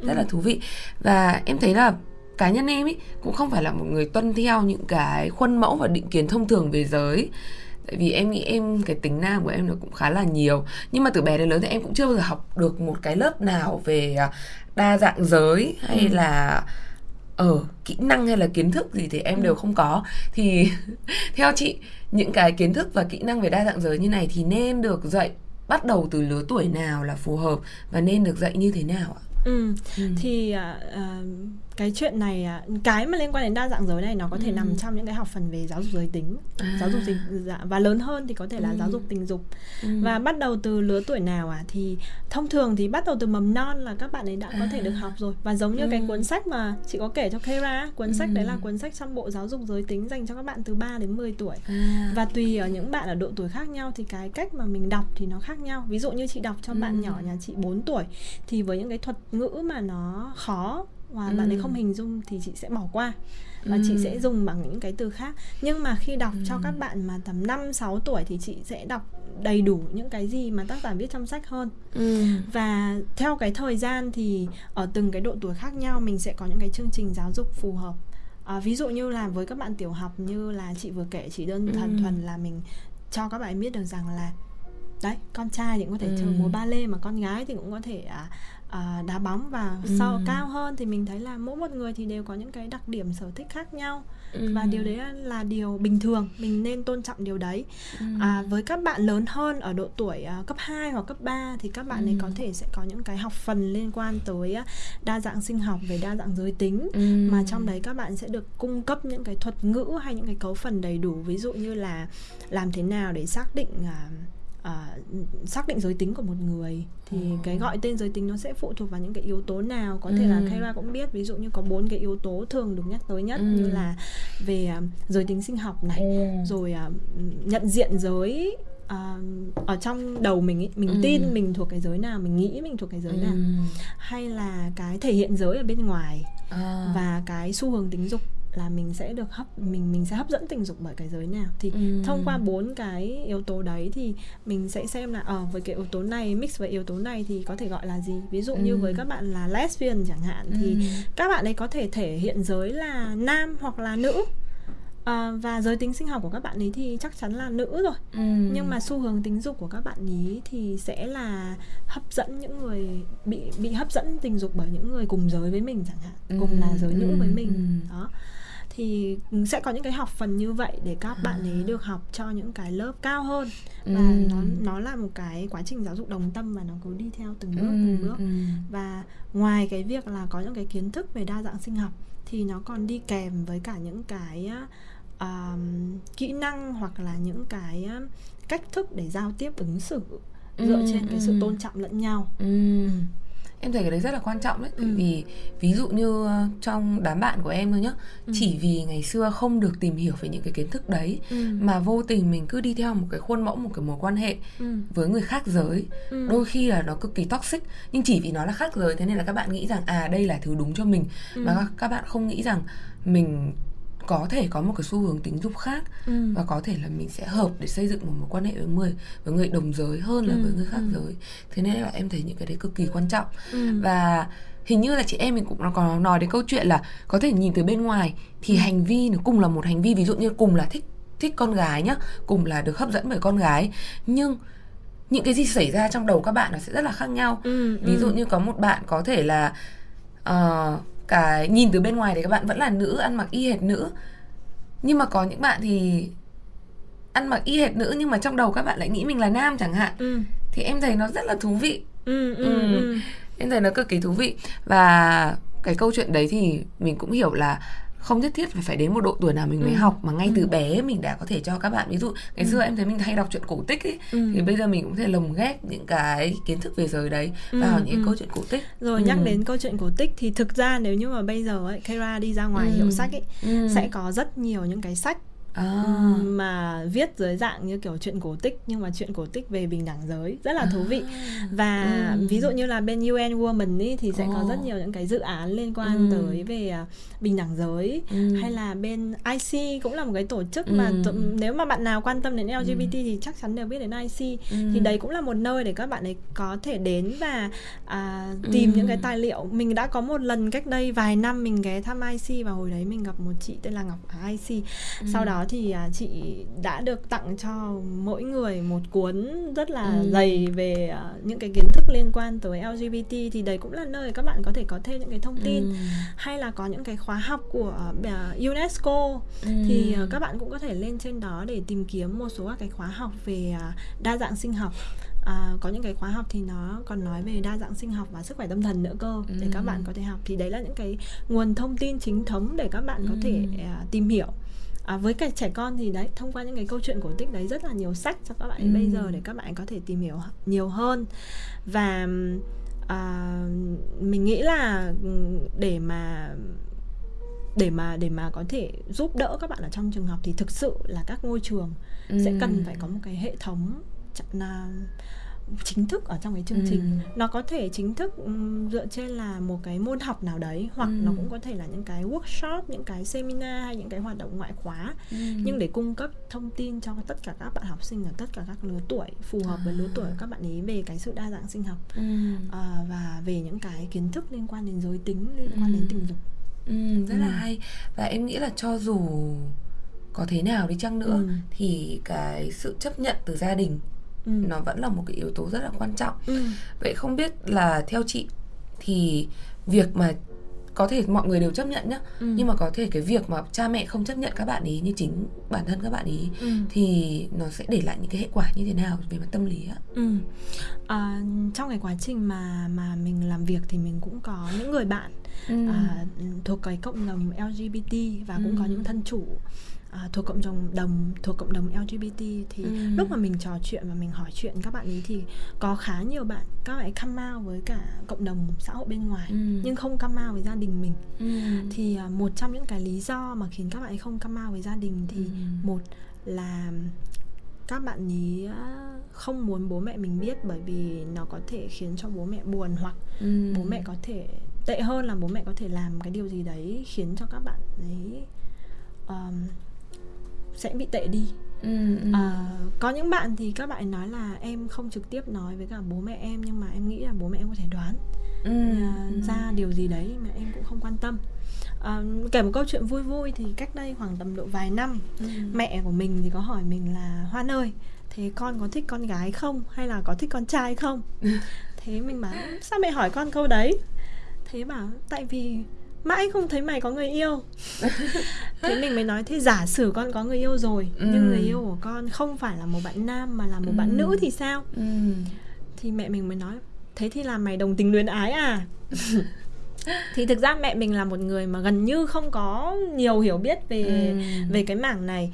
rất ừ. là thú vị và em thấy là cá nhân em ý cũng không phải là một người tuân theo những cái khuôn mẫu và định kiến thông thường về giới tại vì em nghĩ em cái tính nam của em nó cũng khá là nhiều nhưng mà từ bé đến lớn thì em cũng chưa bao giờ học được một cái lớp nào về à, đa dạng giới hay ừ. là ở ờ, kỹ năng hay là kiến thức gì thì em ừ. đều không có thì theo chị những cái kiến thức và kỹ năng về đa dạng giới như này thì nên được dạy bắt đầu từ lứa tuổi nào là phù hợp và nên được dạy như thế nào ạ?
Ừ. ừ. thì uh, cái chuyện này à, cái mà liên quan đến đa dạng giới này nó có thể ừ. nằm trong những cái học phần về giáo dục giới tính à. giáo dục tình dạ, và lớn hơn thì có thể là ừ. giáo dục tình dục ừ. và bắt đầu từ lứa tuổi nào à thì thông thường thì bắt đầu từ mầm non là các bạn ấy đã à. có thể được học rồi và giống như ừ. cái cuốn sách mà chị có kể cho Kira cuốn ừ. sách đấy là cuốn sách trong bộ giáo dục giới tính dành cho các bạn từ 3 đến 10 tuổi à. và tùy ở những bạn ở độ tuổi khác nhau thì cái cách mà mình đọc thì nó khác nhau ví dụ như chị đọc cho ừ. bạn nhỏ nhà chị 4 tuổi thì với những cái thuật ngữ mà nó khó và ừ. bạn ấy không hình dung thì chị sẽ bỏ qua và ừ. chị sẽ dùng bằng những cái từ khác nhưng mà khi đọc ừ. cho các bạn mà tầm 5 6 tuổi thì chị sẽ đọc đầy đủ những cái gì mà tác giả viết trong sách hơn ừ. và theo cái thời gian thì ở từng cái độ tuổi khác nhau mình sẽ có những cái chương trình giáo dục phù hợp à, ví dụ như là với các bạn tiểu học như là chị vừa kể chỉ đơn thuần ừ. thuần là mình cho các bạn biết được rằng là đấy con trai thì cũng có thể ừ. chơi múa ba lê mà con gái thì cũng có thể à, à, đá bóng và
Ừ.
sau cao hơn thì mình thấy là mỗi một người thì đều có những cái đặc điểm sở thích khác nhau
Ừ.
và điều đấy là, điều bình thường mình nên tôn trọng điều đấy
Ừ.
à, với các bạn lớn hơn ở độ tuổi à, cấp 2 hoặc cấp 3 thì các bạn ấy
Ừ.
có thể sẽ có những cái học phần liên quan tới à, đa dạng sinh học về đa dạng giới tính
Ừ.
mà trong đấy các bạn sẽ được cung cấp những cái thuật ngữ hay những cái cấu phần đầy đủ ví dụ như là làm thế nào để xác định à, à, xác định giới tính của một người thì
Ồ.
cái gọi tên giới tính nó sẽ phụ thuộc vào những cái yếu tố nào có thể là
Ừ.
Kayla cũng biết ví dụ như có bốn cái yếu tố thường được nhắc tới nhất
Ừ.
như là về à, giới tính sinh học này
Ồ.
rồi à, nhận diện giới à, ở trong đầu mình ý, mình
Ừ.
tin mình thuộc cái giới nào mình nghĩ mình thuộc cái giới nào
Ừ.
hay là cái thể hiện giới ở bên ngoài
À.
và cái xu hướng tính dục là mình sẽ được hấp mình mình sẽ hấp dẫn tình dục bởi cái giới nào thì
Ừ.
thông qua bốn cái yếu tố đấy thì mình sẽ xem là ờ với cái yếu tố này mix với yếu tố này thì có thể gọi là gì ví dụ như
Ừ.
với các bạn là lesbian chẳng hạn thì
Ừ.
các bạn ấy có thể thể hiện giới là nam hoặc là nữ À, và giới tính sinh học của các bạn ấy thì chắc chắn là nữ rồi
Ừ.
nhưng mà xu hướng tính dục của các bạn ý thì sẽ là hấp dẫn những người bị bị hấp dẫn tình dục bởi những người cùng giới với mình chẳng hạn cùng là giới nữ với
Ừ,
mình
ừ.
đó thì sẽ có những cái học phần như vậy để các bạn
À.
ấy được học cho những cái lớp cao hơn và
Ừ.
nó nó là một cái quá trình giáo dục đồng tâm và nó cứ đi theo từng bước
Ừ.
từng bước
Ừ.
và ngoài cái việc là có những cái kiến thức về đa dạng sinh học thì nó còn đi kèm với cả những cái um, kỹ năng hoặc là những cái um, cách thức để giao tiếp ứng xử dựa
Ừ,
trên cái sự
ừ.
tôn trọng lẫn nhau
Ừ. Em thấy cái đấy rất là quan trọng đấy
Ừ.
vì ví dụ như ờ, trong đám bạn của em thôi nhá
Ừ.
Chỉ vì ngày xưa không được tìm hiểu về những cái kiến thức đấy
Ừ.
Mà vô tình mình cứ đi theo một cái khuôn mẫu, một cái mối quan hệ
ừ.
với người khác giới
Ừ.
Đôi khi là nó cực kỳ toxic Nhưng chỉ vì nó là khác giới Thế nên là các bạn nghĩ rằng à đây là thứ đúng cho mình
Ừ.
Mà các bạn không nghĩ rằng mình có thể có một cái xu hướng tính dục khác
Ừ.
và có thể là mình sẽ hợp để xây dựng một mối quan hệ với người với người đồng giới hơn là
Ừ,
với người khác
ừ.
giới thế nên là em thấy những cái đấy cực kỳ quan trọng
Ừ.
và hình như là chị em mình cũng có nói đến câu chuyện là có thể nhìn từ bên ngoài thì
Ừ.
hành vi nó cùng là một hành vi ví dụ như cùng là thích thích con gái nhá cùng là được hấp dẫn bởi con gái nhưng những cái gì xảy ra trong đầu các bạn nó sẽ rất là khác nhau
Ừ,
ví dụ
ừ.
như có một bạn có thể là ờ, cái nhìn từ bên ngoài thì các bạn vẫn là nữ ăn mặc y hệt nữ nhưng mà có những bạn thì ăn mặc y hệt nữ nhưng mà trong đầu các bạn lại nghĩ mình là nam chẳng hạn
Ừ.
thì em thấy nó rất là thú vị
Ừ. Ừ.
Ừ.
Ừ.
em thấy nó cực kỳ thú vị và cái câu chuyện đấy thì mình cũng hiểu là không nhất thiết phải phải đến một độ tuổi nào mình mới
Ừ.
học mà ngay
Ừ.
từ bé mình đã có thể cho các bạn ví dụ ngày xưa em thấy mình hay đọc truyện cổ tích ấy
Ừ.
thì bây giờ mình cũng thể lồng ghép những cái kiến thức về giới đấy
Ừ,
vào những
ừ.
câu chuyện cổ tích
Rồi
Ừ.
nhắc đến câu chuyện cổ tích thì thực ra nếu như mà bây giờ ấy, Kara đi ra ngoài
Ừ.
hiệu sách ấy
Ừ.
sẽ có rất nhiều những cái sách
à.
mà viết dưới dạng như kiểu chuyện cổ tích nhưng mà chuyện cổ tích về bình đẳng giới rất là thú vị
À.
và
Ừ.
ví dụ như là bên UN Women ý, thì sẽ có
Ồ.
rất nhiều những cái dự án liên quan
Ừ.
tới về à, bình đẳng giới
Ừ.
hay là bên IC cũng là một cái tổ chức mà
Ừ.
t- nếu mà bạn nào quan tâm đến LGBT thì chắc chắn đều biết đến IC
Ừ.
thì đấy cũng là một nơi để các bạn ấy có thể đến và à, tìm
Ừ.
những cái tài liệu mình đã có một lần cách đây vài năm mình ghé thăm IC và hồi đấy mình gặp một chị tên là Ngọc ở IC
Ừ.
sau đó thì à, chị đã được tặng cho mỗi người một cuốn rất là
Ừ.
dày về à, những cái kiến thức liên quan tới LGBT thì đấy cũng là nơi các bạn có thể có thêm những cái thông tin
Ừ.
hay là có những cái khóa học của à, UNESCO
Ừ.
thì các bạn cũng có thể lên trên đó để tìm kiếm một số các cái khóa học về đa dạng sinh học À, có những cái khóa học thì nó còn nói về đa dạng sinh học và sức khỏe tâm thần nữa cơ để các
Ừ.
bạn có thể học thì đấy là những cái nguồn thông tin chính thống để các bạn có thể
Ừ.
à, tìm hiểu à, với cả trẻ con thì đấy thông qua những cái câu chuyện cổ tích đấy rất là nhiều sách cho các bạn
Ừ.
bây giờ để các bạn có thể tìm hiểu nhiều hơn và à, mình nghĩ là để mà để mà để mà có thể giúp đỡ các bạn ở trong trường học thì thực sự là các ngôi trường sẽ
Ừ.
cần phải có một cái hệ thống chặn- là chính thức ở trong cái chương trình
Ừ.
nó có thể chính thức dựa trên là một cái môn học nào đấy hoặc
Ừ.
nó cũng có thể là những cái workshop những cái seminar hay những cái hoạt động ngoại khóa
Ừ.
nhưng để cung cấp thông tin cho tất cả các bạn học sinh ở tất cả các lứa tuổi phù hợp với lứa tuổi của các bạn ấy về cái sự đa dạng sinh học
Ừ.
à, và về những cái kiến thức liên quan đến giới tính liên quan đến
Ừ.
tình dục
Ừ, rất là
Ừ.
hay và em nghĩ là cho dù có thế nào đi chăng nữa
Ừ.
thì cái sự chấp nhận từ gia đình
ừ.
nó vẫn là một cái yếu tố rất là quan trọng
Ừ.
vậy không biết là theo chị thì việc mà có thể mọi người đều chấp nhận nhá
Ừ.
nhưng mà có thể cái việc mà cha mẹ không chấp nhận các bạn ý như chính bản thân các bạn ý
Ừ.
thì nó sẽ để lại những cái hệ quả như thế nào về mặt tâm lý á
Ừ. À, trong cái quá trình mà mà mình làm việc thì mình cũng có những người bạn
Ừ.
à, thuộc cái cộng đồng LGBT và cũng có
Ừ.
những thân chủ à, thuộc cộng đồng đồng thuộc cộng đồng LGBT thì
Ừ.
lúc mà mình trò chuyện và mình hỏi chuyện các bạn ấy thì có khá nhiều bạn các bạn ấy come out với cả cộng đồng xã hội bên ngoài
Ừ.
nhưng không come out với gia đình mình
Ừ.
thì à, một trong những cái lý do mà khiến các bạn ấy không come out với gia đình thì
Ừ.
một là các bạn ý à, không muốn bố mẹ mình biết bởi vì nó có thể khiến cho bố mẹ buồn hoặc
Ừ.
bố mẹ có thể tệ hơn là bố mẹ có thể làm cái điều gì đấy khiến cho các bạn ấy um, sẽ bị tệ đi
Ừ. Ừ.
À, có những bạn thì các bạn nói là em không trực tiếp nói với cả bố mẹ em nhưng mà em nghĩ là bố mẹ em có thể đoán
Ừ.
à, ra điều gì đấy mà em cũng không quan tâm à, kể một câu chuyện vui vui thì cách đây khoảng tầm độ vài năm
Ừ.
mẹ của mình thì có hỏi mình là hoan ơi thế con có thích con gái không hay là có thích con trai không thế mình bảo sao mẹ hỏi con câu đấy thế bảo tại vì mãi không thấy mày có người yêu thế mình mới nói thế giả sử con có người yêu rồi nhưng
Ừ.
người yêu của con không phải là một bạn nam mà là một
Ừ.
bạn nữ thì sao
Ừ.
thì mẹ mình mới nói thế thì là mày đồng tình luyến ái à thì thực ra mẹ mình là một người mà gần như không có nhiều hiểu biết về
Ừ.
về cái mảng này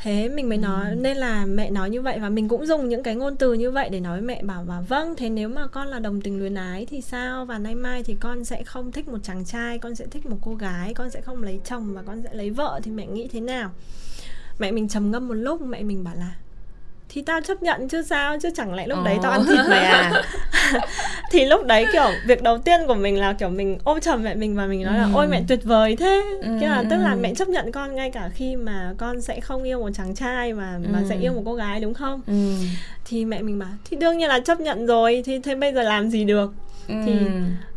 thế mình mới nói nên là mẹ nói như vậy và mình cũng dùng những cái ngôn từ như vậy để nói với mẹ bảo và vâng thế nếu mà con là đồng tình luyến ái thì sao? Và nay mai thì con sẽ không thích một chàng trai con sẽ thích một cô gái con sẽ không lấy chồng và con sẽ lấy vợ thì mẹ nghĩ thế nào? Mẹ mình trầm ngâm một lúc mẹ mình bảo là thì tao chấp nhận chứ sao chứ chẳng lẽ lúc đấy tao ăn thịt mày à thì lúc đấy kiểu việc đầu tiên của mình là kiểu mình ôm chầm mẹ mình và mình nói là
Ừ.
ôi mẹ tuyệt vời thế
Ừ,
Cái là tức là
ừ.
mẹ chấp nhận con ngay cả khi mà con sẽ không yêu một chàng trai mà mà
Ừ.
sẽ yêu một cô gái đúng không
Ừ.
thì mẹ mình bảo thì đương nhiên là chấp nhận rồi thì thế bây giờ làm gì được thì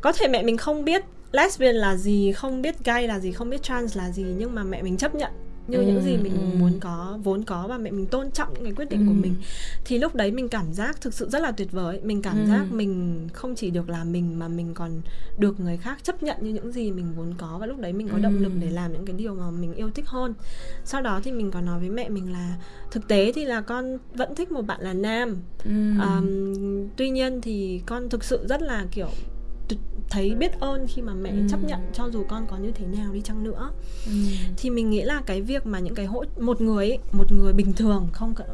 có thể mẹ mình không biết lesbian là gì không biết gay là gì không biết trans là gì nhưng mà mẹ mình chấp nhận như
Ừ,
những gì mình
ừ.
muốn có vốn có và mẹ mình tôn trọng những cái quyết định của
Ừ.
mình thì lúc đấy mình cảm giác thực sự rất là tuyệt vời mình cảm
Ừ.
giác mình không chỉ được là mình mà mình còn được người khác chấp nhận như những gì mình vốn có và lúc đấy mình có động
Ừ.
lực để làm những cái điều mà mình yêu thích hơn sau đó thì mình có nói với mẹ mình là thực tế thì là con vẫn thích một bạn là nam
Ừ.
Ờm, tuy nhiên thì con thực sự rất là kiểu thấy biết ơn khi mà mẹ
Ừ.
chấp nhận cho dù con có như thế nào đi chăng nữa
Ừ.
thì mình nghĩ là cái việc mà những cái hỗ một người ấy, một người bình thường không cần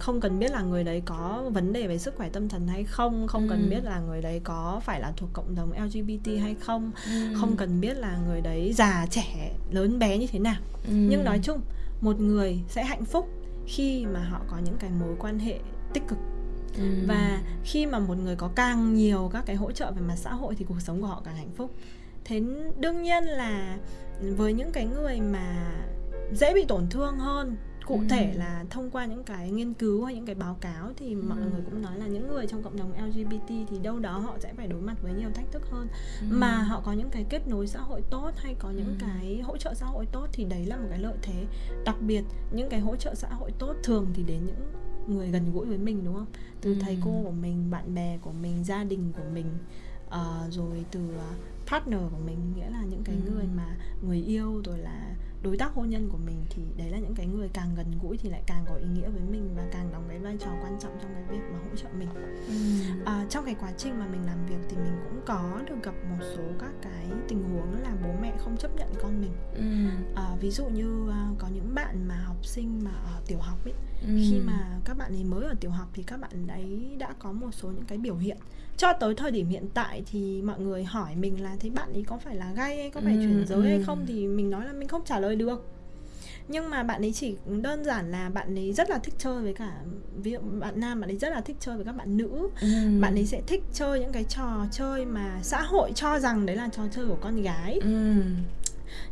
không cần biết là người đấy có vấn đề về sức khỏe tâm thần hay không không cần
Ừ.
biết là người đấy có phải là thuộc cộng đồng LGBT hay không
Ừ.
không cần biết là người đấy già trẻ lớn bé như thế nào
Ừ.
nhưng nói chung một người sẽ hạnh phúc khi mà họ có những cái mối quan hệ tích cực
Ừ.
và khi mà một người có càng nhiều các cái hỗ trợ về mặt xã hội thì cuộc sống của họ càng hạnh phúc thế đương nhiên là với những cái người mà dễ bị tổn thương hơn cụ
Ừ.
thể là thông qua những cái nghiên cứu hay những cái báo cáo thì mọi
Ừ.
người cũng nói là những người trong cộng đồng LGBT thì đâu đó họ sẽ phải đối mặt với nhiều thách thức hơn
Ừ.
mà họ có những cái kết nối xã hội tốt hay có những
Ừ.
cái hỗ trợ xã hội tốt thì đấy là một cái lợi thế đặc biệt những cái hỗ trợ xã hội tốt thường thì đến những người gần gũi với mình đúng không từ
Ừ.
thầy cô của mình bạn bè của mình gia đình của mình ờ, rồi từ ờ, partner của mình nghĩa là những cái
Ừ.
người mà người yêu rồi là đối tác hôn nhân của mình thì đấy là những cái người càng gần gũi thì lại càng có ý nghĩa với mình và càng đóng cái vai trò quan trọng trong cái việc mà hỗ trợ mình
Ừ.
À, trong cái quá trình mà mình làm việc thì mình cũng có được gặp một số các cái tình huống là bố mẹ không chấp nhận con mình
Ừ.
à, ví dụ như à, có những bạn mà học sinh mà ở tiểu học ấy
Ừ.
khi mà các bạn ấy mới ở tiểu học thì các bạn ấy đã có một số những cái biểu hiện cho tới thời điểm hiện tại thì mọi người hỏi mình là thế bạn ấy có phải là gay hay có phải
Ừ,
chuyển giới hay
ừ.
không thì mình nói là mình không trả lời được nhưng mà bạn ấy chỉ đơn giản là bạn ấy rất là thích chơi với cả ví dụ bạn nam bạn ấy rất là thích chơi với các bạn nữ
Ừ.
bạn ấy sẽ thích chơi những cái trò chơi mà xã hội cho rằng đấy là trò chơi của con gái
Ừ.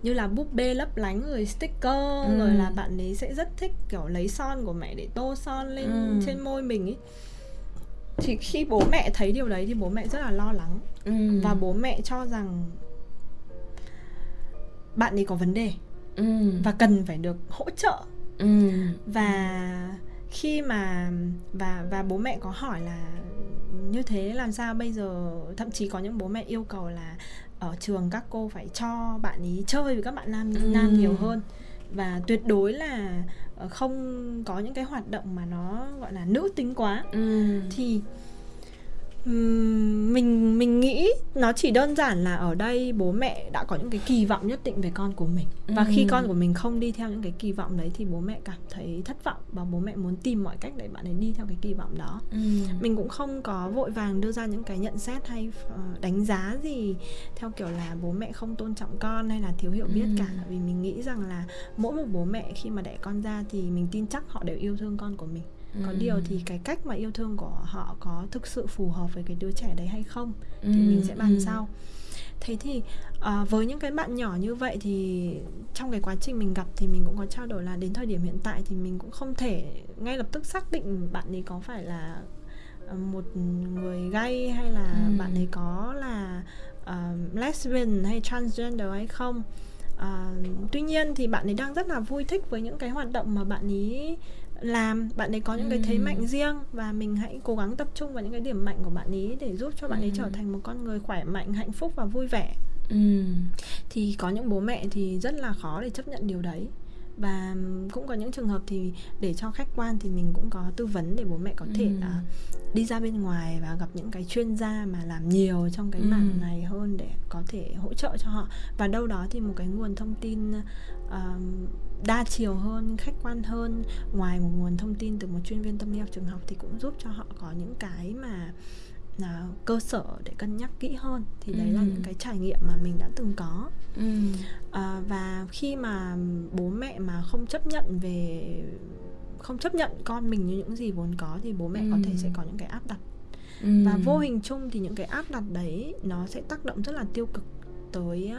như là búp bê lấp lánh rồi sticker
Ừ.
rồi là bạn ấy sẽ rất thích kiểu lấy son của mẹ để tô son lên
Ừ.
trên môi mình ấy thì khi bố mẹ thấy điều đấy thì bố mẹ rất là lo lắng
Ừ.
và bố mẹ cho rằng bạn ấy có vấn đề
Ừ.
và cần phải được hỗ trợ
Ừ.
và khi mà và và bố mẹ có hỏi là như thế làm sao bây giờ thậm chí có những bố mẹ yêu cầu là ở trường các cô phải cho bạn ý chơi với các bạn nam ừ. nam nhiều hơn và tuyệt đối là ờ, không có những cái hoạt động mà nó gọi là nữ tính quá ừ. thì mình mình nghĩ nó chỉ đơn giản là ở đây bố mẹ đã có những cái kỳ vọng nhất định về con của mình. Và khi con của mình không đi theo những cái kỳ vọng đấy thì bố mẹ cảm thấy thất vọng và bố mẹ muốn tìm mọi cách để bạn ấy đi theo cái kỳ vọng đó. Mình cũng không có vội vàng đưa ra những cái nhận xét hay ờ, đánh giá gì theo kiểu là bố mẹ không tôn trọng con hay là thiếu hiểu biết cả. Vì mình nghĩ rằng là mỗi một bố mẹ khi mà đẻ con ra thì mình tin chắc họ đều yêu thương con của mình có điều thì cái cách mà yêu thương của họ có thực sự phù hợp với cái đứa trẻ đấy hay không thì mình sẽ bàn sau. Thế thì uh, với những cái bạn nhỏ như vậy thì trong cái quá trình mình gặp thì mình cũng có trao đổi là đến thời điểm hiện tại thì mình cũng không thể ngay lập tức xác định bạn ấy có phải là uh, một người gay hay là ừ. bạn ấy có là uh, lesbian hay transgender hay không. Uh, tuy nhiên thì bạn ấy đang rất là vui thích với những cái hoạt động mà bạn ấy làm bạn ấy có những cái thế mạnh riêng và mình hãy cố gắng tập trung vào những cái điểm mạnh của bạn ấy để giúp cho bạn ấy trở thành một con người khỏe mạnh hạnh phúc và vui vẻ ừ. thì có những bố mẹ thì rất là khó để chấp nhận điều đấy và cũng có những trường hợp thì để cho khách quan thì mình cũng có tư vấn để bố mẹ có thể ừ. uh, đi ra bên ngoài và gặp những cái chuyên gia mà làm nhiều trong cái ừ. mảng này hơn để có thể hỗ trợ cho họ và đâu đó thì một cái nguồn thông tin uh, đa chiều hơn khách quan hơn ngoài một nguồn thông tin từ một chuyên viên tâm lý học trường học thì cũng giúp cho họ có những cái mà là cơ sở để cân nhắc kỹ hơn thì đấy ừ. là những cái trải nghiệm mà mình đã từng có ừ. à, và khi mà bố mẹ mà không chấp nhận về không chấp nhận con mình như những gì vốn có thì bố mẹ ừ. có thể sẽ có những cái áp đặt ừ. và vô hình chung thì những cái áp đặt đấy nó sẽ tác động rất là tiêu cực tới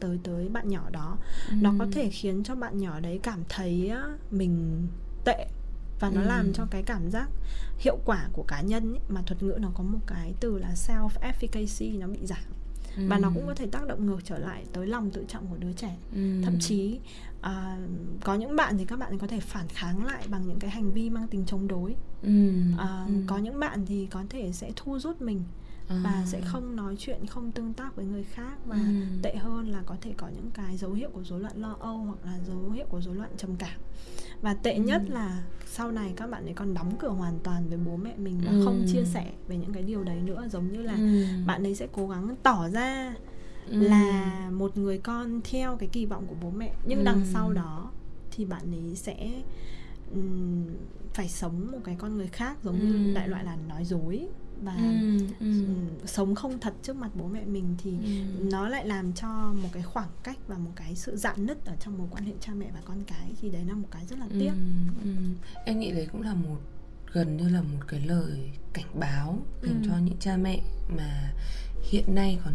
tới tới bạn nhỏ đó ừ. nó có thể khiến cho bạn nhỏ đấy cảm thấy mình tệ và nó ừ. làm cho cái cảm giác hiệu quả của cá nhân ấy, mà thuật ngữ nó có một cái từ là self efficacy nó bị giảm ừ. và nó cũng có thể tác động ngược trở lại tới lòng tự trọng của đứa trẻ ừ. thậm chí uh, có những bạn thì các bạn có thể phản kháng lại bằng những cái hành vi mang tính chống đối ừ. Uh, ừ. có những bạn thì có thể sẽ thu rút mình à. và sẽ không nói chuyện không tương tác với người khác và ừ. tệ hơn là có thể có những cái dấu hiệu của rối loạn lo âu hoặc là dấu hiệu của rối loạn trầm cảm và tệ ừ. nhất là sau này các bạn ấy còn đóng cửa hoàn toàn với bố mẹ mình và ừ. không chia sẻ về những cái điều đấy nữa giống như là ừ. bạn ấy sẽ cố gắng tỏ ra ừ. là một người con theo cái kỳ vọng của bố mẹ nhưng ừ. đằng sau đó thì bạn ấy sẽ um, phải sống một cái con người khác giống ừ. như đại loại là nói dối và ừ, ừ. sống không thật trước mặt bố mẹ mình thì ừ. nó lại làm cho một cái khoảng cách và một cái sự dạn nứt ở trong mối quan hệ cha mẹ và con cái thì đấy là một cái rất là tiếc ừ,
ừ. em nghĩ đấy cũng là một gần như là một cái lời cảnh báo dành ừ. cho những cha mẹ mà hiện nay còn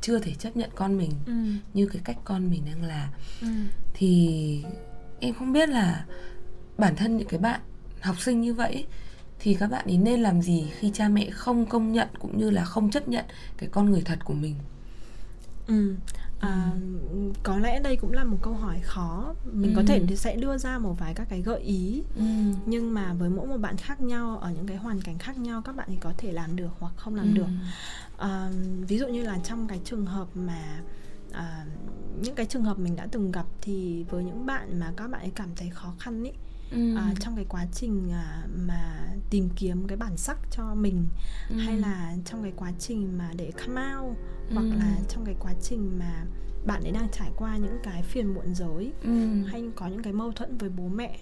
chưa thể chấp nhận con mình ừ. như cái cách con mình đang là ừ. thì em không biết là bản thân những cái bạn học sinh như vậy thì các bạn ý nên làm gì khi cha mẹ không công nhận cũng như là không chấp nhận cái con người thật của mình
ừ. À, ừ. có lẽ đây cũng là một câu hỏi khó mình ừ. có thể sẽ đưa ra một vài các cái gợi ý ừ. nhưng mà với mỗi một bạn khác nhau ở những cái hoàn cảnh khác nhau các bạn thì có thể làm được hoặc không làm ừ. được à, ví dụ như là trong cái trường hợp mà à, những cái trường hợp mình đã từng gặp thì với những bạn mà các bạn ấy cảm thấy khó khăn ý ừ. à, trong cái quá trình à, mà tìm kiếm cái bản sắc cho mình ừ. hay là trong cái quá trình mà để come out ừ. hoặc là trong cái quá trình mà bạn ấy đang trải qua những cái phiền muộn giới ừ. hay có những cái mâu thuẫn với bố mẹ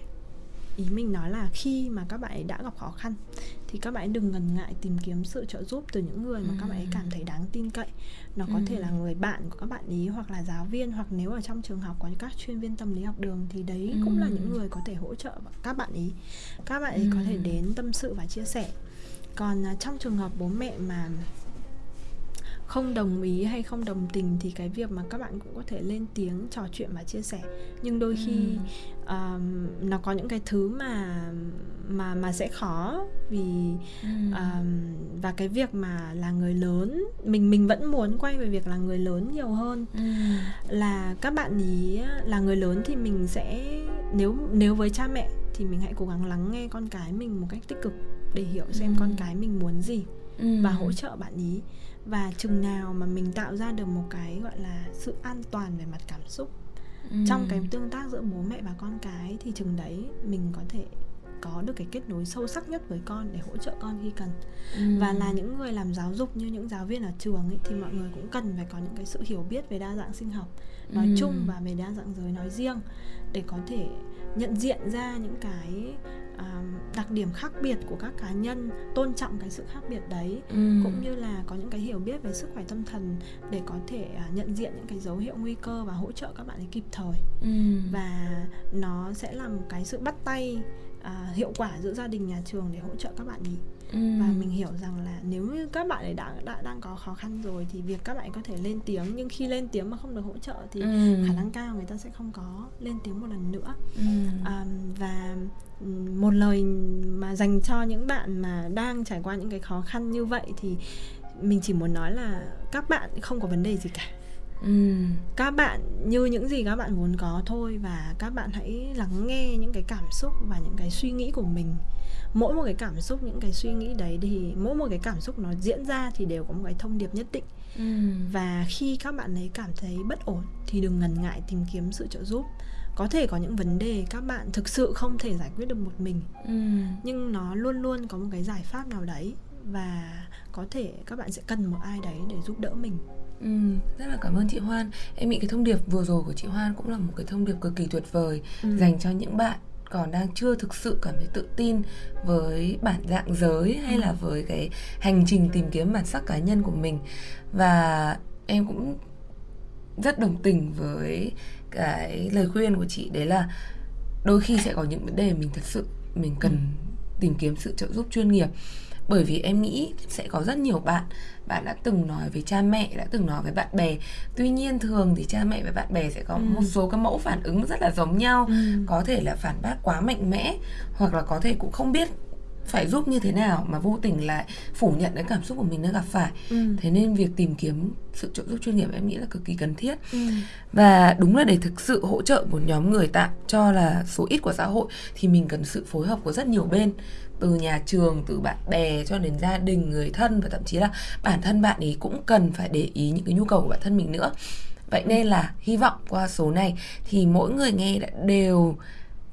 ý mình nói là khi mà các bạn ấy đã gặp khó khăn thì các bạn ấy đừng ngần ngại tìm kiếm sự trợ giúp từ những người mà các bạn ấy cảm thấy đáng tin cậy nó có ừ. thể là người bạn của các bạn ý hoặc là giáo viên hoặc nếu ở trong trường học có các chuyên viên tâm lý học đường thì đấy ừ. cũng là những người có thể hỗ trợ các bạn ý các bạn ấy ừ. có thể đến tâm sự và chia sẻ còn uh, trong trường hợp bố mẹ mà không đồng ý hay không đồng tình thì cái việc mà các bạn cũng có thể lên tiếng trò chuyện và chia sẻ nhưng đôi khi ừ. um, nó có những cái thứ mà mà mà sẽ khó vì ừ. um, và cái việc mà là người lớn mình mình vẫn muốn quay về việc là người lớn nhiều hơn ừ. là các bạn ý là người lớn thì mình sẽ nếu nếu với cha mẹ thì mình hãy cố gắng lắng nghe con cái mình một cách tích cực để hiểu xem ừ. con cái mình muốn gì ừ. và hỗ trợ bạn ý và chừng nào mà mình tạo ra được một cái gọi là sự an toàn về mặt cảm xúc ừ. trong cái tương tác giữa bố mẹ và con cái thì chừng đấy mình có thể có được cái kết nối sâu sắc nhất với con để hỗ trợ con khi cần ừ. và là những người làm giáo dục như những giáo viên ở trường ấy thì mọi người cũng cần phải có những cái sự hiểu biết về đa dạng sinh học nói ừ. chung và về đa dạng giới nói riêng để có thể nhận diện ra những cái uh, đặc điểm khác biệt của các cá nhân tôn trọng cái sự khác biệt đấy ừ. cũng như là có những cái hiểu biết về sức khỏe tâm thần để có thể uh, nhận diện những cái dấu hiệu nguy cơ và hỗ trợ các bạn ấy kịp thời ừ. và nó sẽ là một cái sự bắt tay uh, hiệu quả giữa gia đình nhà trường để hỗ trợ các bạn ý ừ. và mình hiểu rằng là nếu như các bạn ấy đã, đã đang có khó khăn rồi thì việc các bạn có thể lên tiếng nhưng khi lên tiếng mà không được hỗ trợ thì ừ. khả năng cao người ta sẽ không có lên tiếng một lần nữa ừ. um, và một lời mà dành cho những bạn mà đang trải qua những cái khó khăn như vậy thì mình chỉ muốn nói là các bạn không có vấn đề gì cả ừ. các bạn như những gì các bạn muốn có thôi và các bạn hãy lắng nghe những cái cảm xúc và những cái suy nghĩ của mình mỗi một cái cảm xúc những cái suy nghĩ đấy thì mỗi một cái cảm xúc nó diễn ra thì đều có một cái thông điệp nhất định ừ. và khi các bạn ấy cảm thấy bất ổn thì đừng ngần ngại tìm kiếm sự trợ giúp có thể có những vấn đề các bạn thực sự không thể giải quyết được một mình ừ. nhưng nó luôn luôn có một cái giải pháp nào đấy và có thể các bạn sẽ cần một ai đấy để giúp đỡ mình
Ừ, rất là cảm ơn chị Hoan. Em nghĩ cái thông điệp vừa rồi của chị Hoan cũng là một cái thông điệp cực kỳ tuyệt vời ừ. dành cho những bạn còn đang chưa thực sự cảm thấy tự tin với bản dạng giới hay là ừ. với cái hành trình tìm kiếm bản sắc cá nhân của mình và em cũng rất đồng tình với cái lời khuyên của chị đấy là đôi khi sẽ có những vấn đề mình thật sự mình cần tìm kiếm sự trợ giúp chuyên nghiệp bởi vì em nghĩ sẽ có rất nhiều bạn bạn đã từng nói với cha mẹ đã từng nói với bạn bè tuy nhiên thường thì cha mẹ và bạn bè sẽ có ừ. một số cái mẫu phản ứng rất là giống nhau ừ. có thể là phản bác quá mạnh mẽ hoặc là có thể cũng không biết phải giúp như thế nào mà vô tình lại phủ nhận cái cảm xúc của mình đang gặp phải ừ. thế nên việc tìm kiếm sự trợ giúp chuyên nghiệp em nghĩ là cực kỳ cần thiết ừ. và đúng là để thực sự hỗ trợ một nhóm người tạm cho là số ít của xã hội thì mình cần sự phối hợp của rất nhiều bên từ nhà trường từ bạn bè cho đến gia đình người thân và thậm chí là bản thân bạn ấy cũng cần phải để ý những cái nhu cầu của bản thân mình nữa vậy nên là hy vọng qua số này thì mỗi người nghe đã đều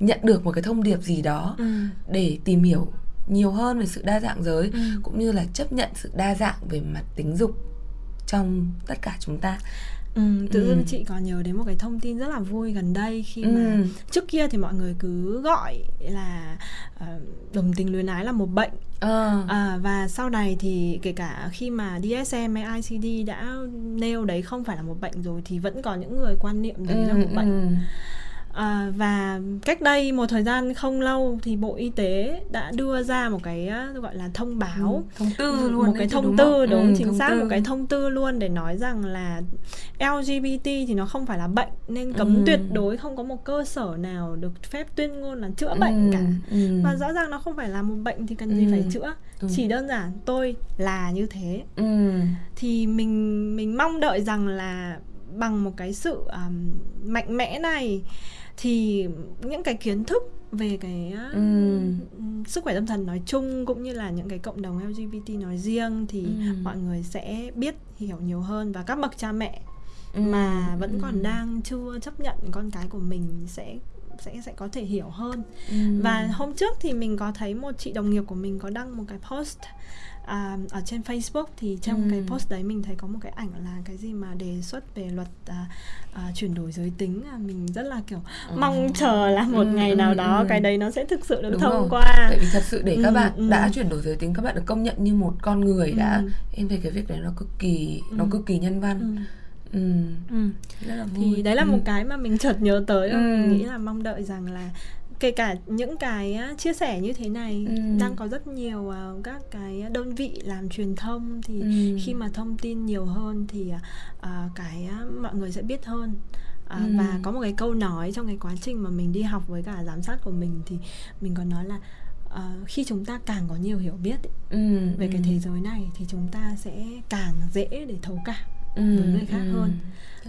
nhận được một cái thông điệp gì đó ừ. để tìm hiểu nhiều hơn về sự đa dạng giới ừ. cũng như là chấp nhận sự đa dạng về mặt tính dục trong tất cả chúng ta
Ừ, tự dưng ừ. chị có nhớ đến một cái thông tin rất là vui gần đây khi ừ. mà trước kia thì mọi người cứ gọi là uh, đồng tình luyến ái là một bệnh à. À, và sau này thì kể cả khi mà DSM hay ICD đã nêu đấy không phải là một bệnh rồi thì vẫn có những người quan niệm đấy ừ, là một bệnh ừ. À, và cách đây một thời gian không lâu thì Bộ Y tế đã đưa ra một cái gọi là thông báo ừ,
thông tư luôn
một cái thông tư đúng, đúng ừ, chính xác tư. một cái thông tư luôn để nói rằng là LGBT thì nó không phải là bệnh nên cấm ừ. tuyệt đối không có một cơ sở nào được phép tuyên ngôn là chữa ừ, bệnh cả ừ. và rõ ràng nó không phải là một bệnh thì cần gì ừ. phải chữa đúng. chỉ đơn giản tôi là như thế ừ. thì mình mình mong đợi rằng là bằng một cái sự um, mạnh mẽ này thì những cái kiến thức về cái ừ. sức khỏe tâm thần nói chung cũng như là những cái cộng đồng LGBT nói riêng thì ừ. mọi người sẽ biết hiểu nhiều hơn và các bậc cha mẹ ừ. mà vẫn ừ. còn đang chưa chấp nhận con cái của mình sẽ sẽ sẽ có thể hiểu hơn ừ. và hôm trước thì mình có thấy một chị đồng nghiệp của mình có đăng một cái post à, ở trên Facebook thì trong ừ. cái post đấy mình thấy có một cái ảnh là cái gì mà đề xuất về luật à, à, chuyển đổi giới tính à, mình rất là kiểu ừ. mong chờ là một ừ, ngày nào ừ, đó ừ. cái đấy nó sẽ thực sự được Đúng thông rồi. qua
tại vì thật sự để các ừ, bạn ừ. đã chuyển đổi giới tính các bạn được công nhận như một con người ừ. đã em thấy cái việc đấy nó cực kỳ ừ. nó cực kỳ nhân văn ừ.
Ừ. Ừ. Rất là vui. thì đấy là ừ. một cái mà mình chợt nhớ tới ừ. mình nghĩ là mong đợi rằng là kể cả những cái chia sẻ như thế này
Ừ.
đang có rất nhiều uh, các cái đơn vị làm truyền thông thì
Ừ.
khi mà thông tin nhiều hơn thì uh, cái uh, mọi người sẽ biết hơn À,
Ừ.
và có một cái câu nói trong cái quá trình mà mình đi học với cả giám sát của mình thì mình còn nói là ờ, khi chúng ta càng có nhiều hiểu biết ý,
Ừ,
về cái
ừ.
thế giới này thì chúng ta sẽ càng dễ để thấu cảm
Ừ,
với người khác
ừ.
hơn.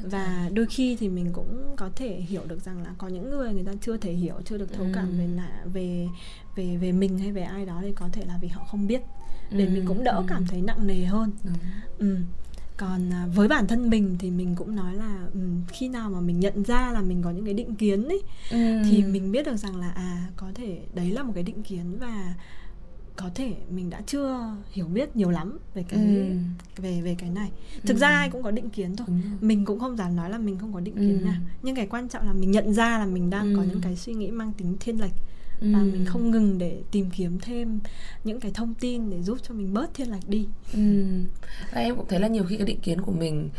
và đôi khi thì mình cũng có thể hiểu được rằng là có những người người ta chưa thể hiểu chưa được thấu cảm
Ừ.
về là về về về mình hay về ai đó thì có thể là vì họ không biết để
Ừ,
mình cũng đỡ
ừ.
cảm thấy nặng nề hơn
Đúng.
ừ. còn à, với bản thân mình thì mình cũng nói là ừ, khi nào mà mình nhận ra là mình có những cái định kiến ấy
Ừ.
thì mình biết được rằng là à có thể đấy là một cái định kiến và có thể mình đã chưa hiểu biết nhiều lắm về cái
Ừ.
về về cái này thực
Ừ.
ra ai cũng có định kiến thôi mình cũng không dám nói là mình không có định kiến
Ừ.
nào nhưng cái quan trọng là mình nhận ra là mình đang có
Ừ.
những cái suy nghĩ mang tính thiên lệch và
Ừ.
mình không ngừng để tìm kiếm thêm những cái thông tin để giúp cho mình bớt thiên lệch đi
Ừ. Và em cũng thấy là nhiều khi cái định kiến của mình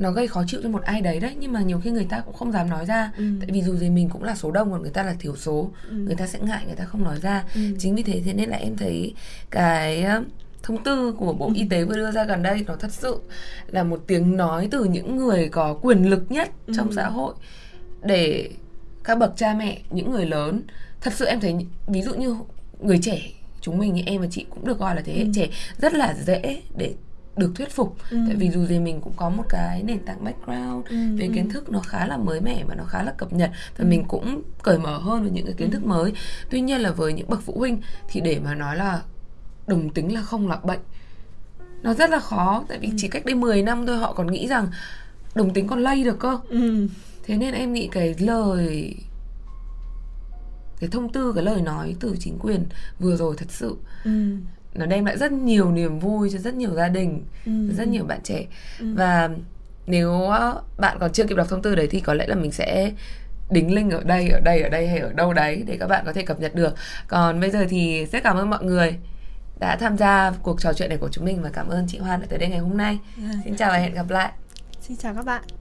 nó gây khó chịu cho một ai đấy đấy nhưng mà nhiều khi người ta cũng không dám nói ra
Ừ.
tại vì dù gì mình cũng là số đông còn người ta là thiểu số
Ừ.
người ta sẽ ngại người ta không nói ra
Ừ.
chính vì thế thế nên là em thấy cái ờ, thông tư của bộ y tế vừa đưa ra gần đây nó thật sự là một tiếng nói từ những người có quyền lực nhất trong
Ừ.
xã hội để các bậc cha mẹ những người lớn thật sự em thấy ví dụ như người trẻ chúng mình như em và chị cũng được gọi là thế hệ
Ừ.
trẻ rất là dễ để được thuyết phục
Ừ.
tại vì dù gì mình cũng có một cái nền tảng background
Ừ,
về
ừ.
kiến thức nó khá là mới mẻ và nó khá là cập nhật và mình cũng cởi mở hơn với những cái kiến thức mới tuy nhiên là với những bậc phụ huynh thì để mà nói là đồng tính là không là bệnh nó rất là khó tại vì chỉ cách đây 10 năm thôi họ còn nghĩ rằng đồng tính còn lây được cơ
ừ.
thế nên em nghĩ cái lời cái thông tư cái lời nói từ chính quyền vừa rồi thật sự
Ừ.
nó đem lại rất nhiều niềm vui cho rất nhiều gia đình
Ừ.
rất nhiều bạn trẻ
Ừ.
và nếu ờ, bạn còn chưa kịp đọc thông tư đấy thì có lẽ là mình sẽ đính link ở đây ở đây ở đây hay ở đâu đấy để các bạn có thể cập nhật được còn bây giờ thì rất cảm ơn mọi người đã tham gia cuộc trò chuyện này của chúng mình và cảm ơn chị Hoan đã tới đây ngày hôm nay
Yeah.
xin chào và hẹn gặp lại
xin chào các bạn